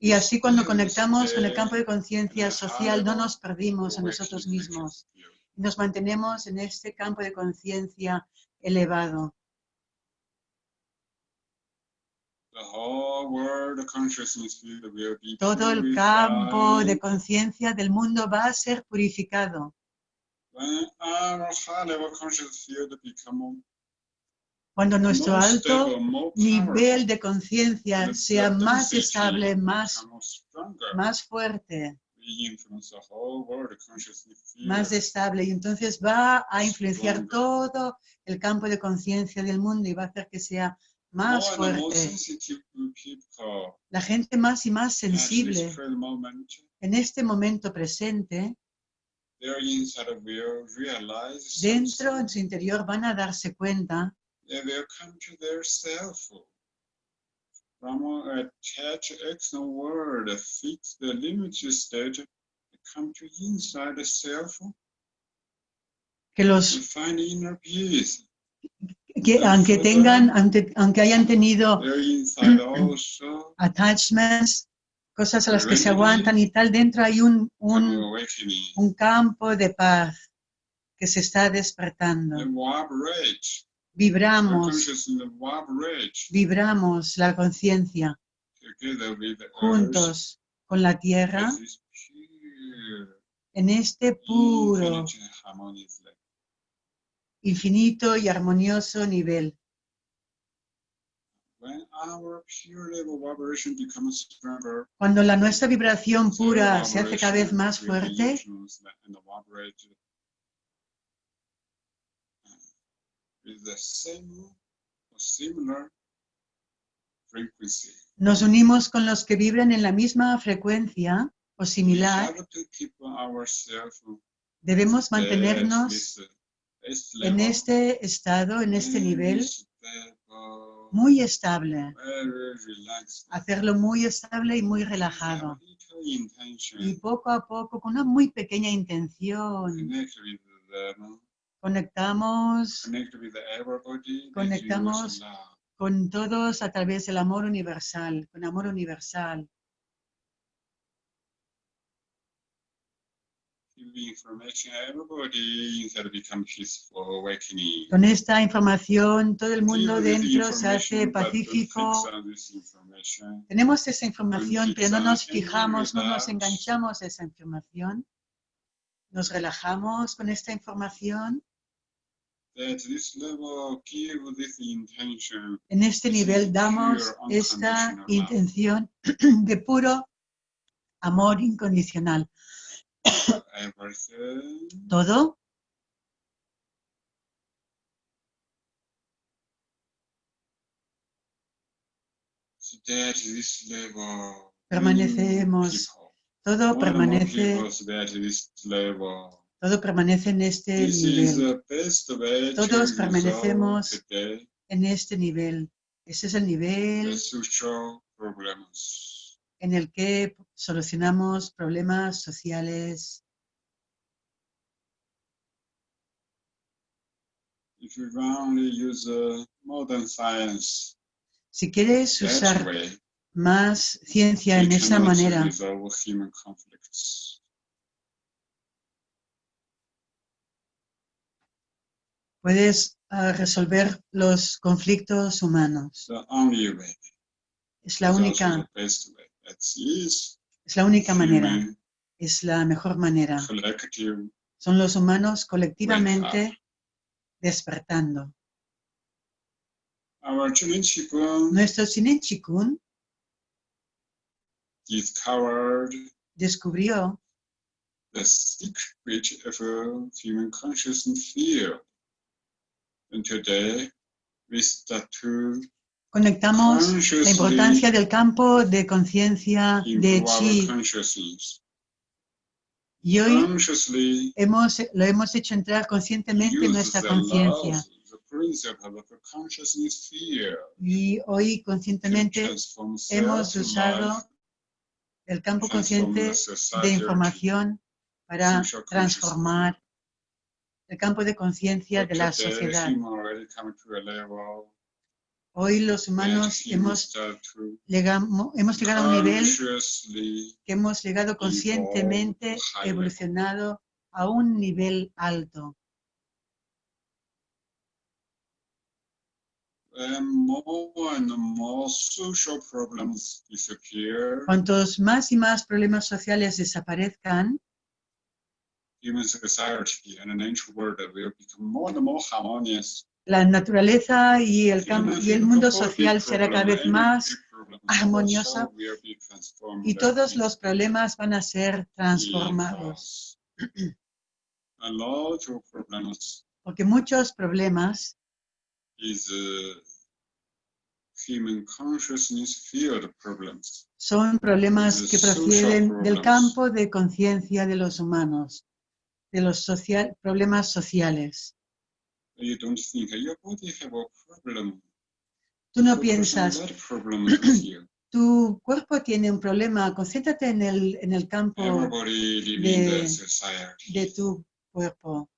y así cuando conectamos con el eh, campo de conciencia social no nos perdimos a nosotros mismos, nos mantenemos en este campo de conciencia elevado. The whole world consciousness field will be Todo el campo de conciencia del mundo va a ser purificado. Cuando nuestro alto nivel de conciencia sea más estable, más, más fuerte, más estable, y entonces va a influenciar todo el campo de conciencia del mundo y va a hacer que sea más fuerte. La gente más y más sensible en este momento presente, dentro en su interior van a darse cuenta they will come to their self. From a attached external world, fix the limited state, they come to inside the self que los find inner peace. Que aunque tengan, aunque, aunque hayan tenido also attachments, cosas a las que se aguantan y tal, dentro hay un, un, un campo de paz que se está despertando. Vibramos, vibramos la conciencia juntos con la tierra en este puro. Infinito y armonioso nivel. Cuando la nuestra vibración pura se hace cada vez más fuerte, uh, nos unimos con los que vibran en la misma frecuencia o similar. Debemos mantenernos en este estado, en este nivel muy estable. Hacerlo muy estable y muy relajado. Y poco a poco, con una muy pequeña intención, conectamos Conectamos con todos a través del amor universal, con amor universal. Give information, everybody inside become peaceful, awakening. Con esta información, todo el mundo dentro se hace pacífico. Tenemos esa información, pero no nos fijamos, no nos enganchamos a esa información. Nos relajamos con esta información. En este nivel damos esta intención *clears throat* de puro amor incondicional. Everything. Todo So that this level. Permanecemos. Todo permanece, todo permanece en este This nivel, Todos permanecemos en este nivel. Ese es el nivel en el que solucionamos problemas sociales. If you only use uh, modern science Si quieres usar way, más ciencia en esa manera, puedes ah, resolver los conflictos humanos. The only way. Es la única, es la única manera, es la mejor manera. Son los humanos colectivamente despertando. Chinen Qigong Nuestro Chinen Chikun descubrió the secret of a human consciousness field. And today, we start to Conectamos la importancia del campo de conciencia de Chi. y hoy hemos, lo hemos hecho entrar conscientemente en nuestra the conciencia. y hoy conscientemente hemos usado el campo consciente de información para transformar el campo de conciencia de la sociedad. Hoy los humanos human hemos, llegado a un nivel que hemos llegado conscientemente, evolucionado a un nivel alto. Cuantos más y más problemas sociales desaparezcan, Human society and the natural world will become more and more harmonious. La naturaleza y el, y el mundo social será cada vez más transformed y todos los problemas van a ser transformados. Porque muchos problemas uh, son problemas que proceden del campo de conciencia de los humanos, de los social, problemas sociales. You don't think your body have a problem. Tú no piensas, *clears throat* tu cuerpo tiene un problema, concéntrate en el, en el campo de- de tu cuerpo.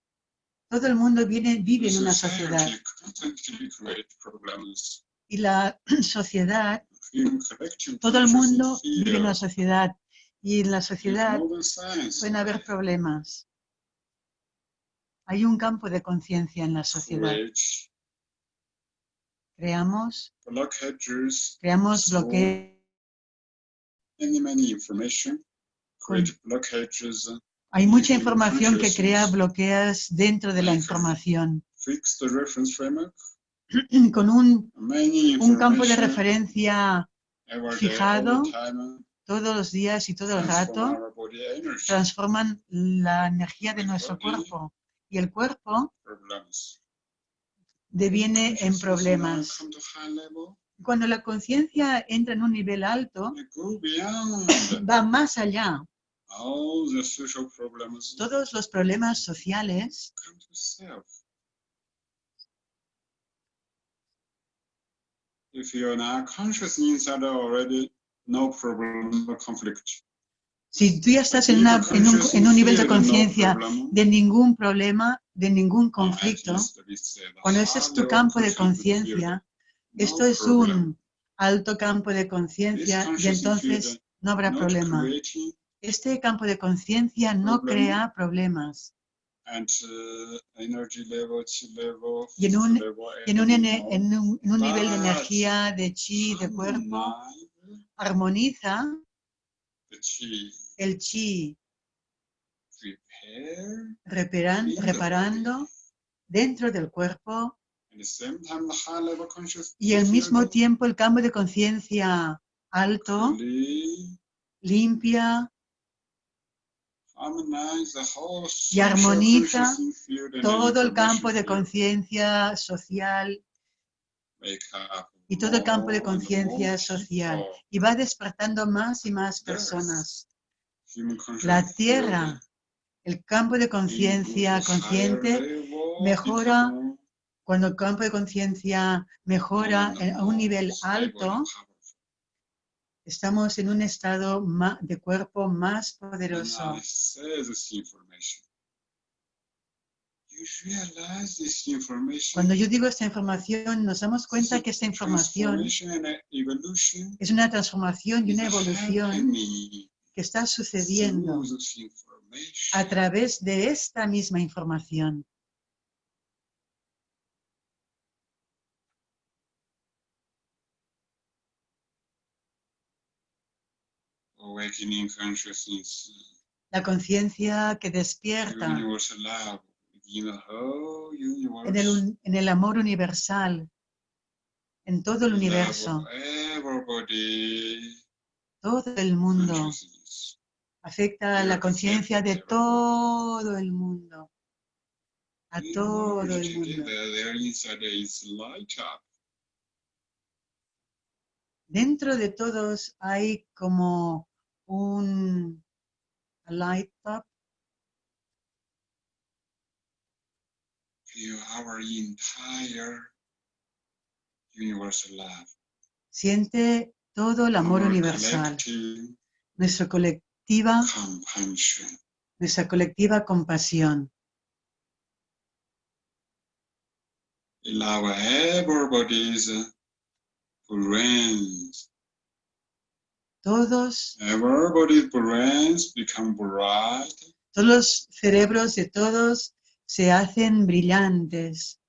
Todo el mundo viene, vive en una sociedad. y la *clears throat* sociedad, todo el mundo vive en una sociedad. Y en la sociedad pueden haber problemas. Hay un campo de conciencia en la sociedad. Creamos, creamos bloqueos. Hay mucha información que crea bloqueos dentro de la información. fix the reference framework, *clears throat* con un, un campo de referencia fijado, todos los días y todo el rato transforman la energía de nuestro cuerpo y el cuerpo deviene en now problemas. Cuando la conciencia entra en un nivel alto, va más allá. Todos los problemas sociales. If you're not conscious inside already, no problem, no conflict. Si tú ya estás en, un, en un nivel de conciencia de ningún problema, de ningún conflicto, cuando ese es tu campo de conciencia, esto es un alto campo de conciencia y entonces no habrá problema. Este campo de conciencia no crea problemas. Y en un- en un, en un- nivel de energía, de chi, de cuerpo, armoniza chi, el chi, prepare reparan- reparando dentro del cuerpo. Y al mismo tiempo el campo de conciencia alto. Limpia. Y armoniza todo el campo de conciencia social y todo el campo de conciencia social y va despertando más y más personas. La tierra, el campo de conciencia consciente, mejora cuando el campo de conciencia mejora a un nivel alto, estamos en un estado de cuerpo más poderoso. I say this information, you realize this information Cuando yo digo esta información, nos damos cuenta que esta información es una transformación y una evolución que está sucediendo a través de esta misma información. La conciencia que despierta en el, un- en el amor universal, en todo el universo, todo el mundo. Afecta a la conciencia de todo el mundo. A todo el mundo. Dentro de todos hay como un light up, our entire universal love. siente todo el amor our universal, nuestra colectiva, nuestra colectiva compasión. Allow everybody's brains. Todos, Everybody's brains become bright. todos los cerebros de todos se hacen brillantes.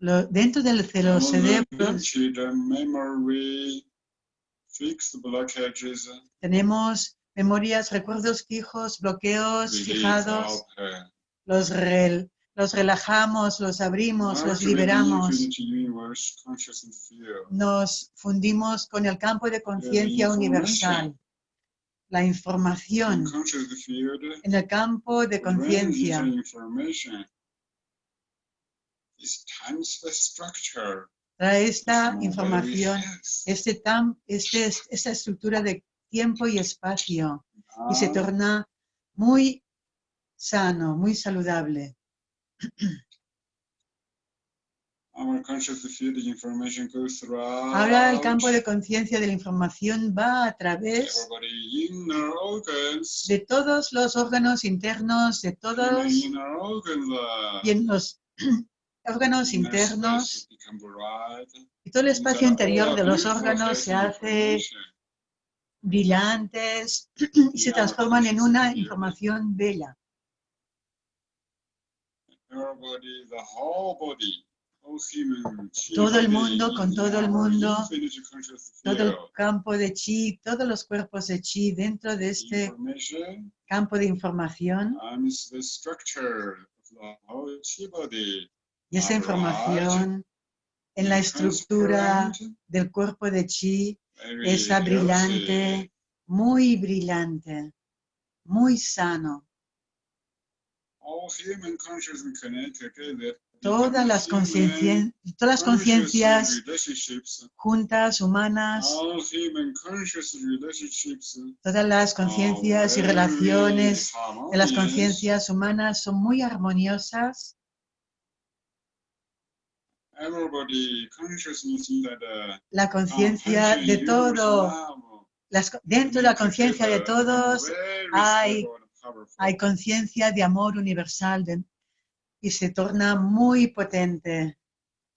Lo- dentro del- blockages. tenemos memorias, recuerdos fijos, bloqueos fijados, los, rel- los relajamos, los abrimos, los liberamos, nos fundimos con el campo de conciencia universal, la información en el campo de conciencia. Trae esta información, este tam, este, esta estructura de tiempo y espacio y se Now, torna muy sano, muy saludable. *clears throat* Our conscious field information goes throughout Ahora el campo de conciencia de la información va a través de todos los órganos internos, de todos y en los *clears throat* órganos internos. y todo el espacio interior de los órganos se hace brillantes *clears throat* y se transforman en una información bella. Todo el mundo con todo el mundo, todo el campo de chi, todos los cuerpos de chi dentro de este campo de información y esa información en la estructura del cuerpo de chi, healthy. brillante, muy brillante, muy sano. Todas las conciencias juntas, humanas, todas las conciencias y relaciones de las conciencias humanas son muy armoniosas. La conciencia de todo, dentro de la conciencia de todos hay- hay conciencia de amor universal de- y se torna muy potente.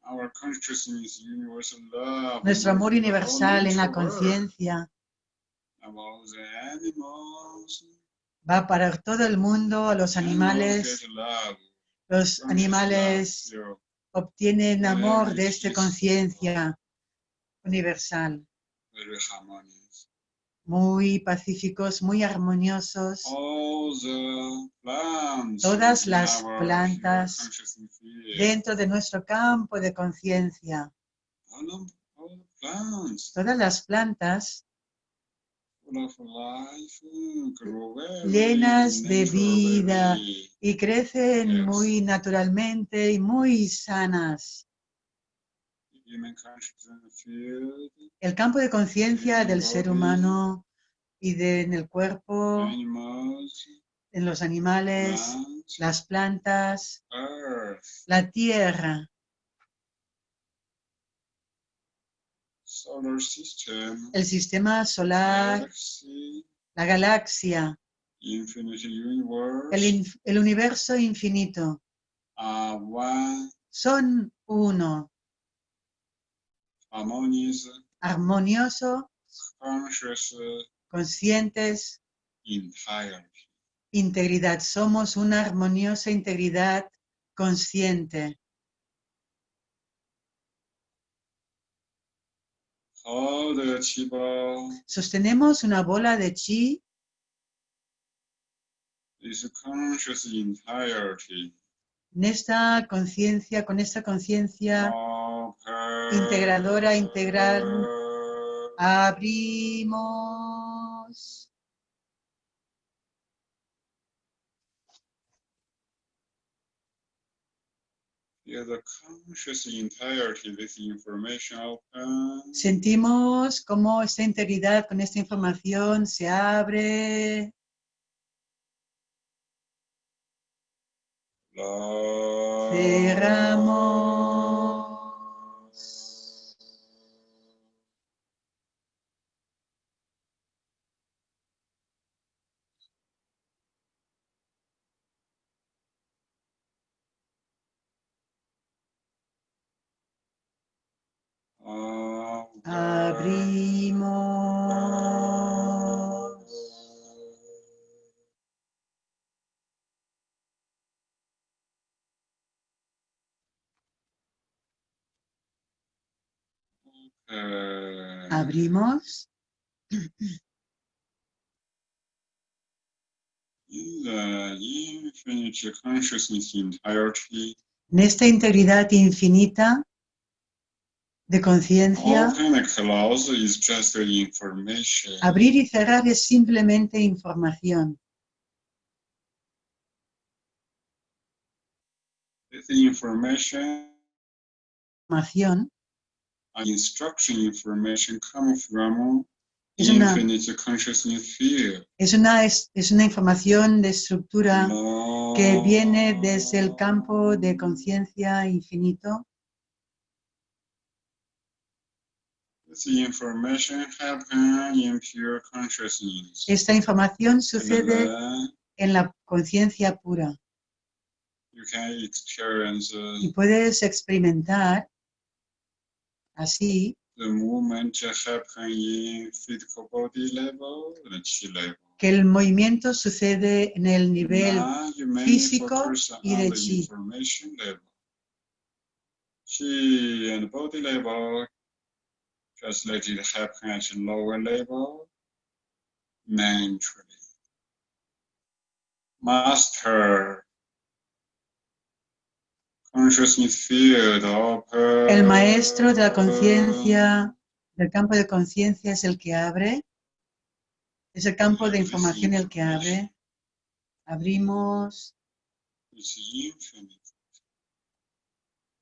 Our consciousness, universal love, Nuestro amor universal en la conciencia. Va para todo el mundo, a los animales. Los animales obtienen amor de esta conciencia universal. Muy pacíficos, muy armoniosos. Todas las plantas dentro de nuestro campo de conciencia. Todas las plantas mm, Llenas de vida. y crecen muy naturalmente y muy sanas. El campo de conciencia del ser humano y de, en el cuerpo, en los animales, las plantas, la tierra, el sistema solar, la galaxia, el, inf- el universo infinito. one Son uno, harmonious, armonioso, conscious conscientes, entirety. integridad. Somos una armoniosa integridad consciente. Sostenemos una bola de chi en esta conciencia, con esta conciencia. Integradora, integral. abrimos. Sentimos cómo esta integridad con esta información se abre. Cerramos. Abrimos. Uh, Abrimos. in the infinite consciousness entirety, En esta integridad infinita de conciencia, abrir y cerrar es simplemente información. Información instruction information come from Es una- infinite consciousness field. es una, es, es una información de estructura No. que viene desde el campo de conciencia infinito. Esta información sucede en la conciencia pura you can experience uh, y puedes experimentar así the movement happen in physical body level and chi level. que el movimiento sucede en el nivel físico y de chi. Lower. Master consciousness field open. El maestro de la conciencia, del campo de conciencia es el que abre. Es el campo de información el que abre. Abrimos. It's infinite.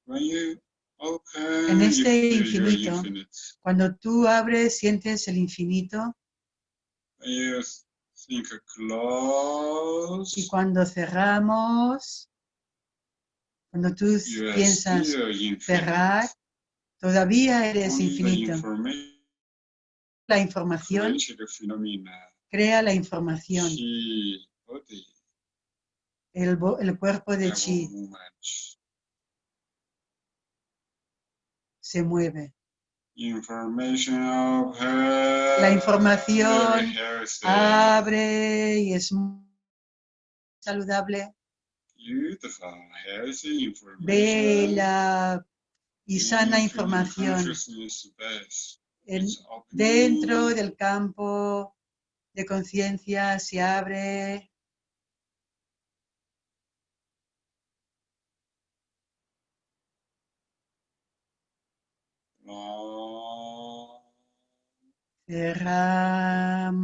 When you open, En este infinito. Cuando tú abres, sientes el infinito. Y cuando cerramos, cuando tú you piensas cerrar, todavía eres Only infinito. La información crea la información. Chi, El, el cuerpo de chi se mueve. La información Abre y es muy saludable, bella y sana información. opening. dentro del campo de conciencia se abre cerramos.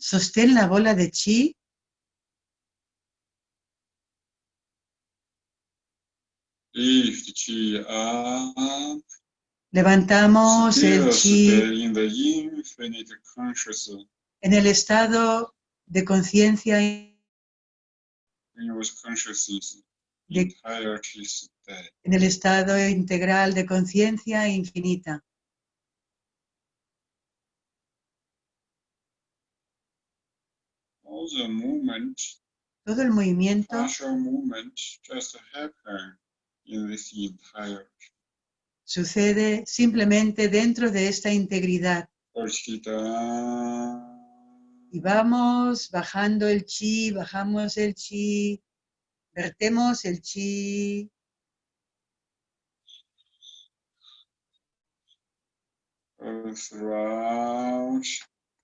Sostén la bola de chi. Lift qi up. Levantamos el chi en el estado de conciencia en el estado integral de conciencia infinita. All the movement, todo el movimiento sucede simplemente dentro de esta integridad. Y vamos bajando el chi, bajamos el chi, vertemos el chi,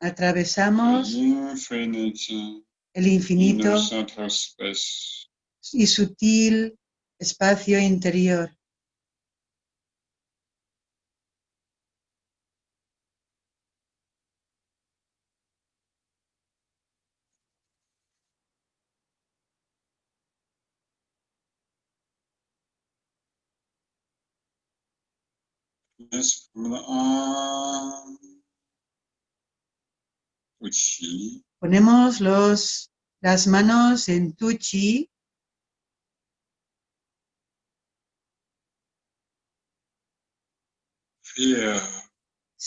atravesamos el infinito y sutil espacio interior. Yes. Ponemos los, las manos en tu chi,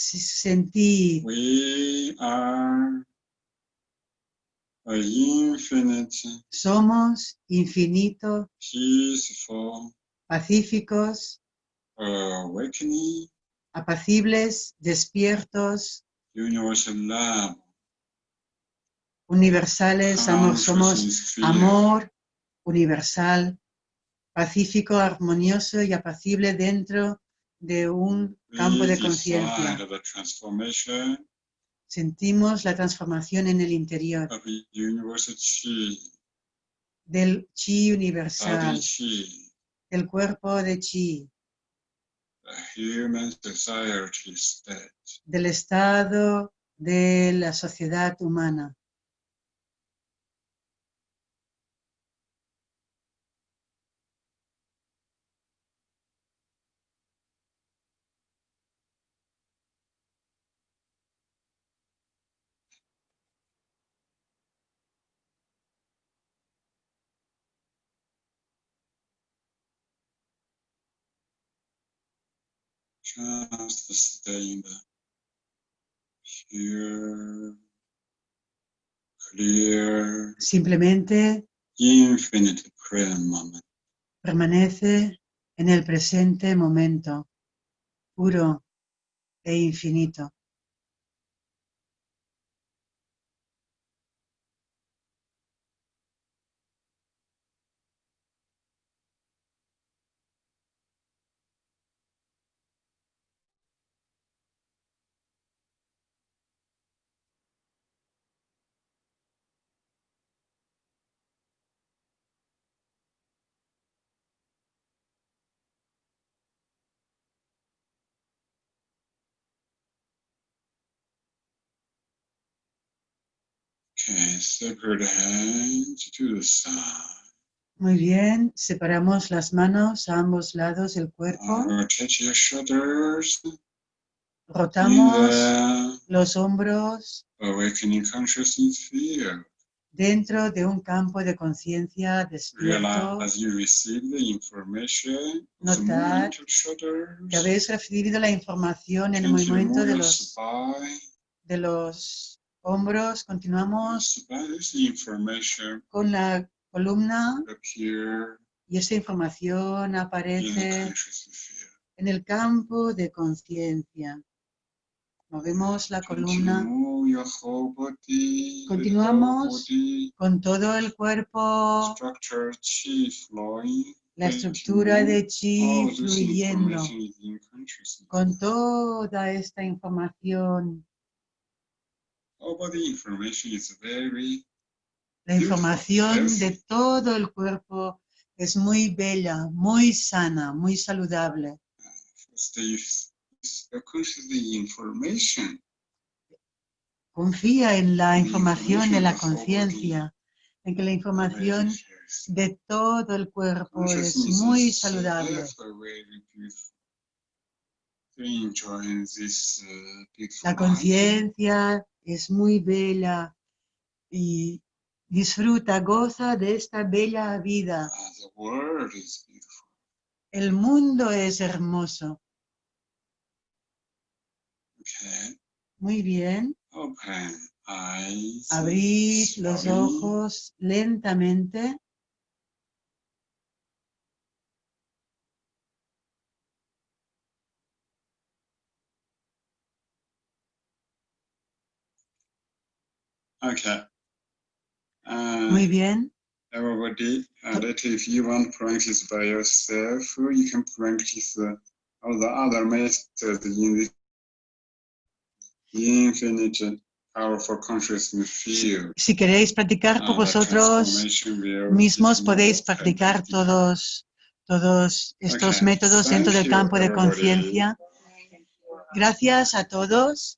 sentí. We are a infinite, somos infinito, peaceful, pacíficos, awakening, apacibles, despiertos, universales, amor, somos amor universal, pacífico, armonioso y apacible dentro de un campo de conciencia. Sentimos la transformación en el interior. Del chi universal, del cuerpo de chi, del estado de la sociedad humana. Just stay in the pure, clear, Simplemente infinite present moment. permanece en el presente momento, puro e infinito. Muy bien, separamos las manos a ambos lados del cuerpo, rotamos los hombros the awakening consciousness field. dentro de un campo de conciencia despierto. Realize as you receive the information, the Notar que habéis recibido la información en el movimiento los, de los hombros. Continuamos con la columna y esa información aparece en el campo de conciencia. Movemos la columna Continuamos. con todo el cuerpo, la estructura de chi fluyendo, con toda esta información. All body information is very La información de todo el cuerpo es muy bella, muy sana, muy saludable. Confía en la información de la conciencia, en que la información de todo el cuerpo es muy saludable. uh, La conciencia es muy bella y disfruta, goza de esta bella vida. Ah, the world is beautiful. El mundo es hermoso. Okay. Muy bien. Open eyes. Abrid los ojos lentamente. Okay. Uh, Muy bien. Everybody, uh, that if you want to practice by yourself, you can practice uh, all the other methods in the infinite uh, powerful consciousness field. Si queréis practicar por the vosotros mismos, is podéis practicar todos, todos estos Okay, métodos dentro thank del you, campo de conciencia. Gracias a todos.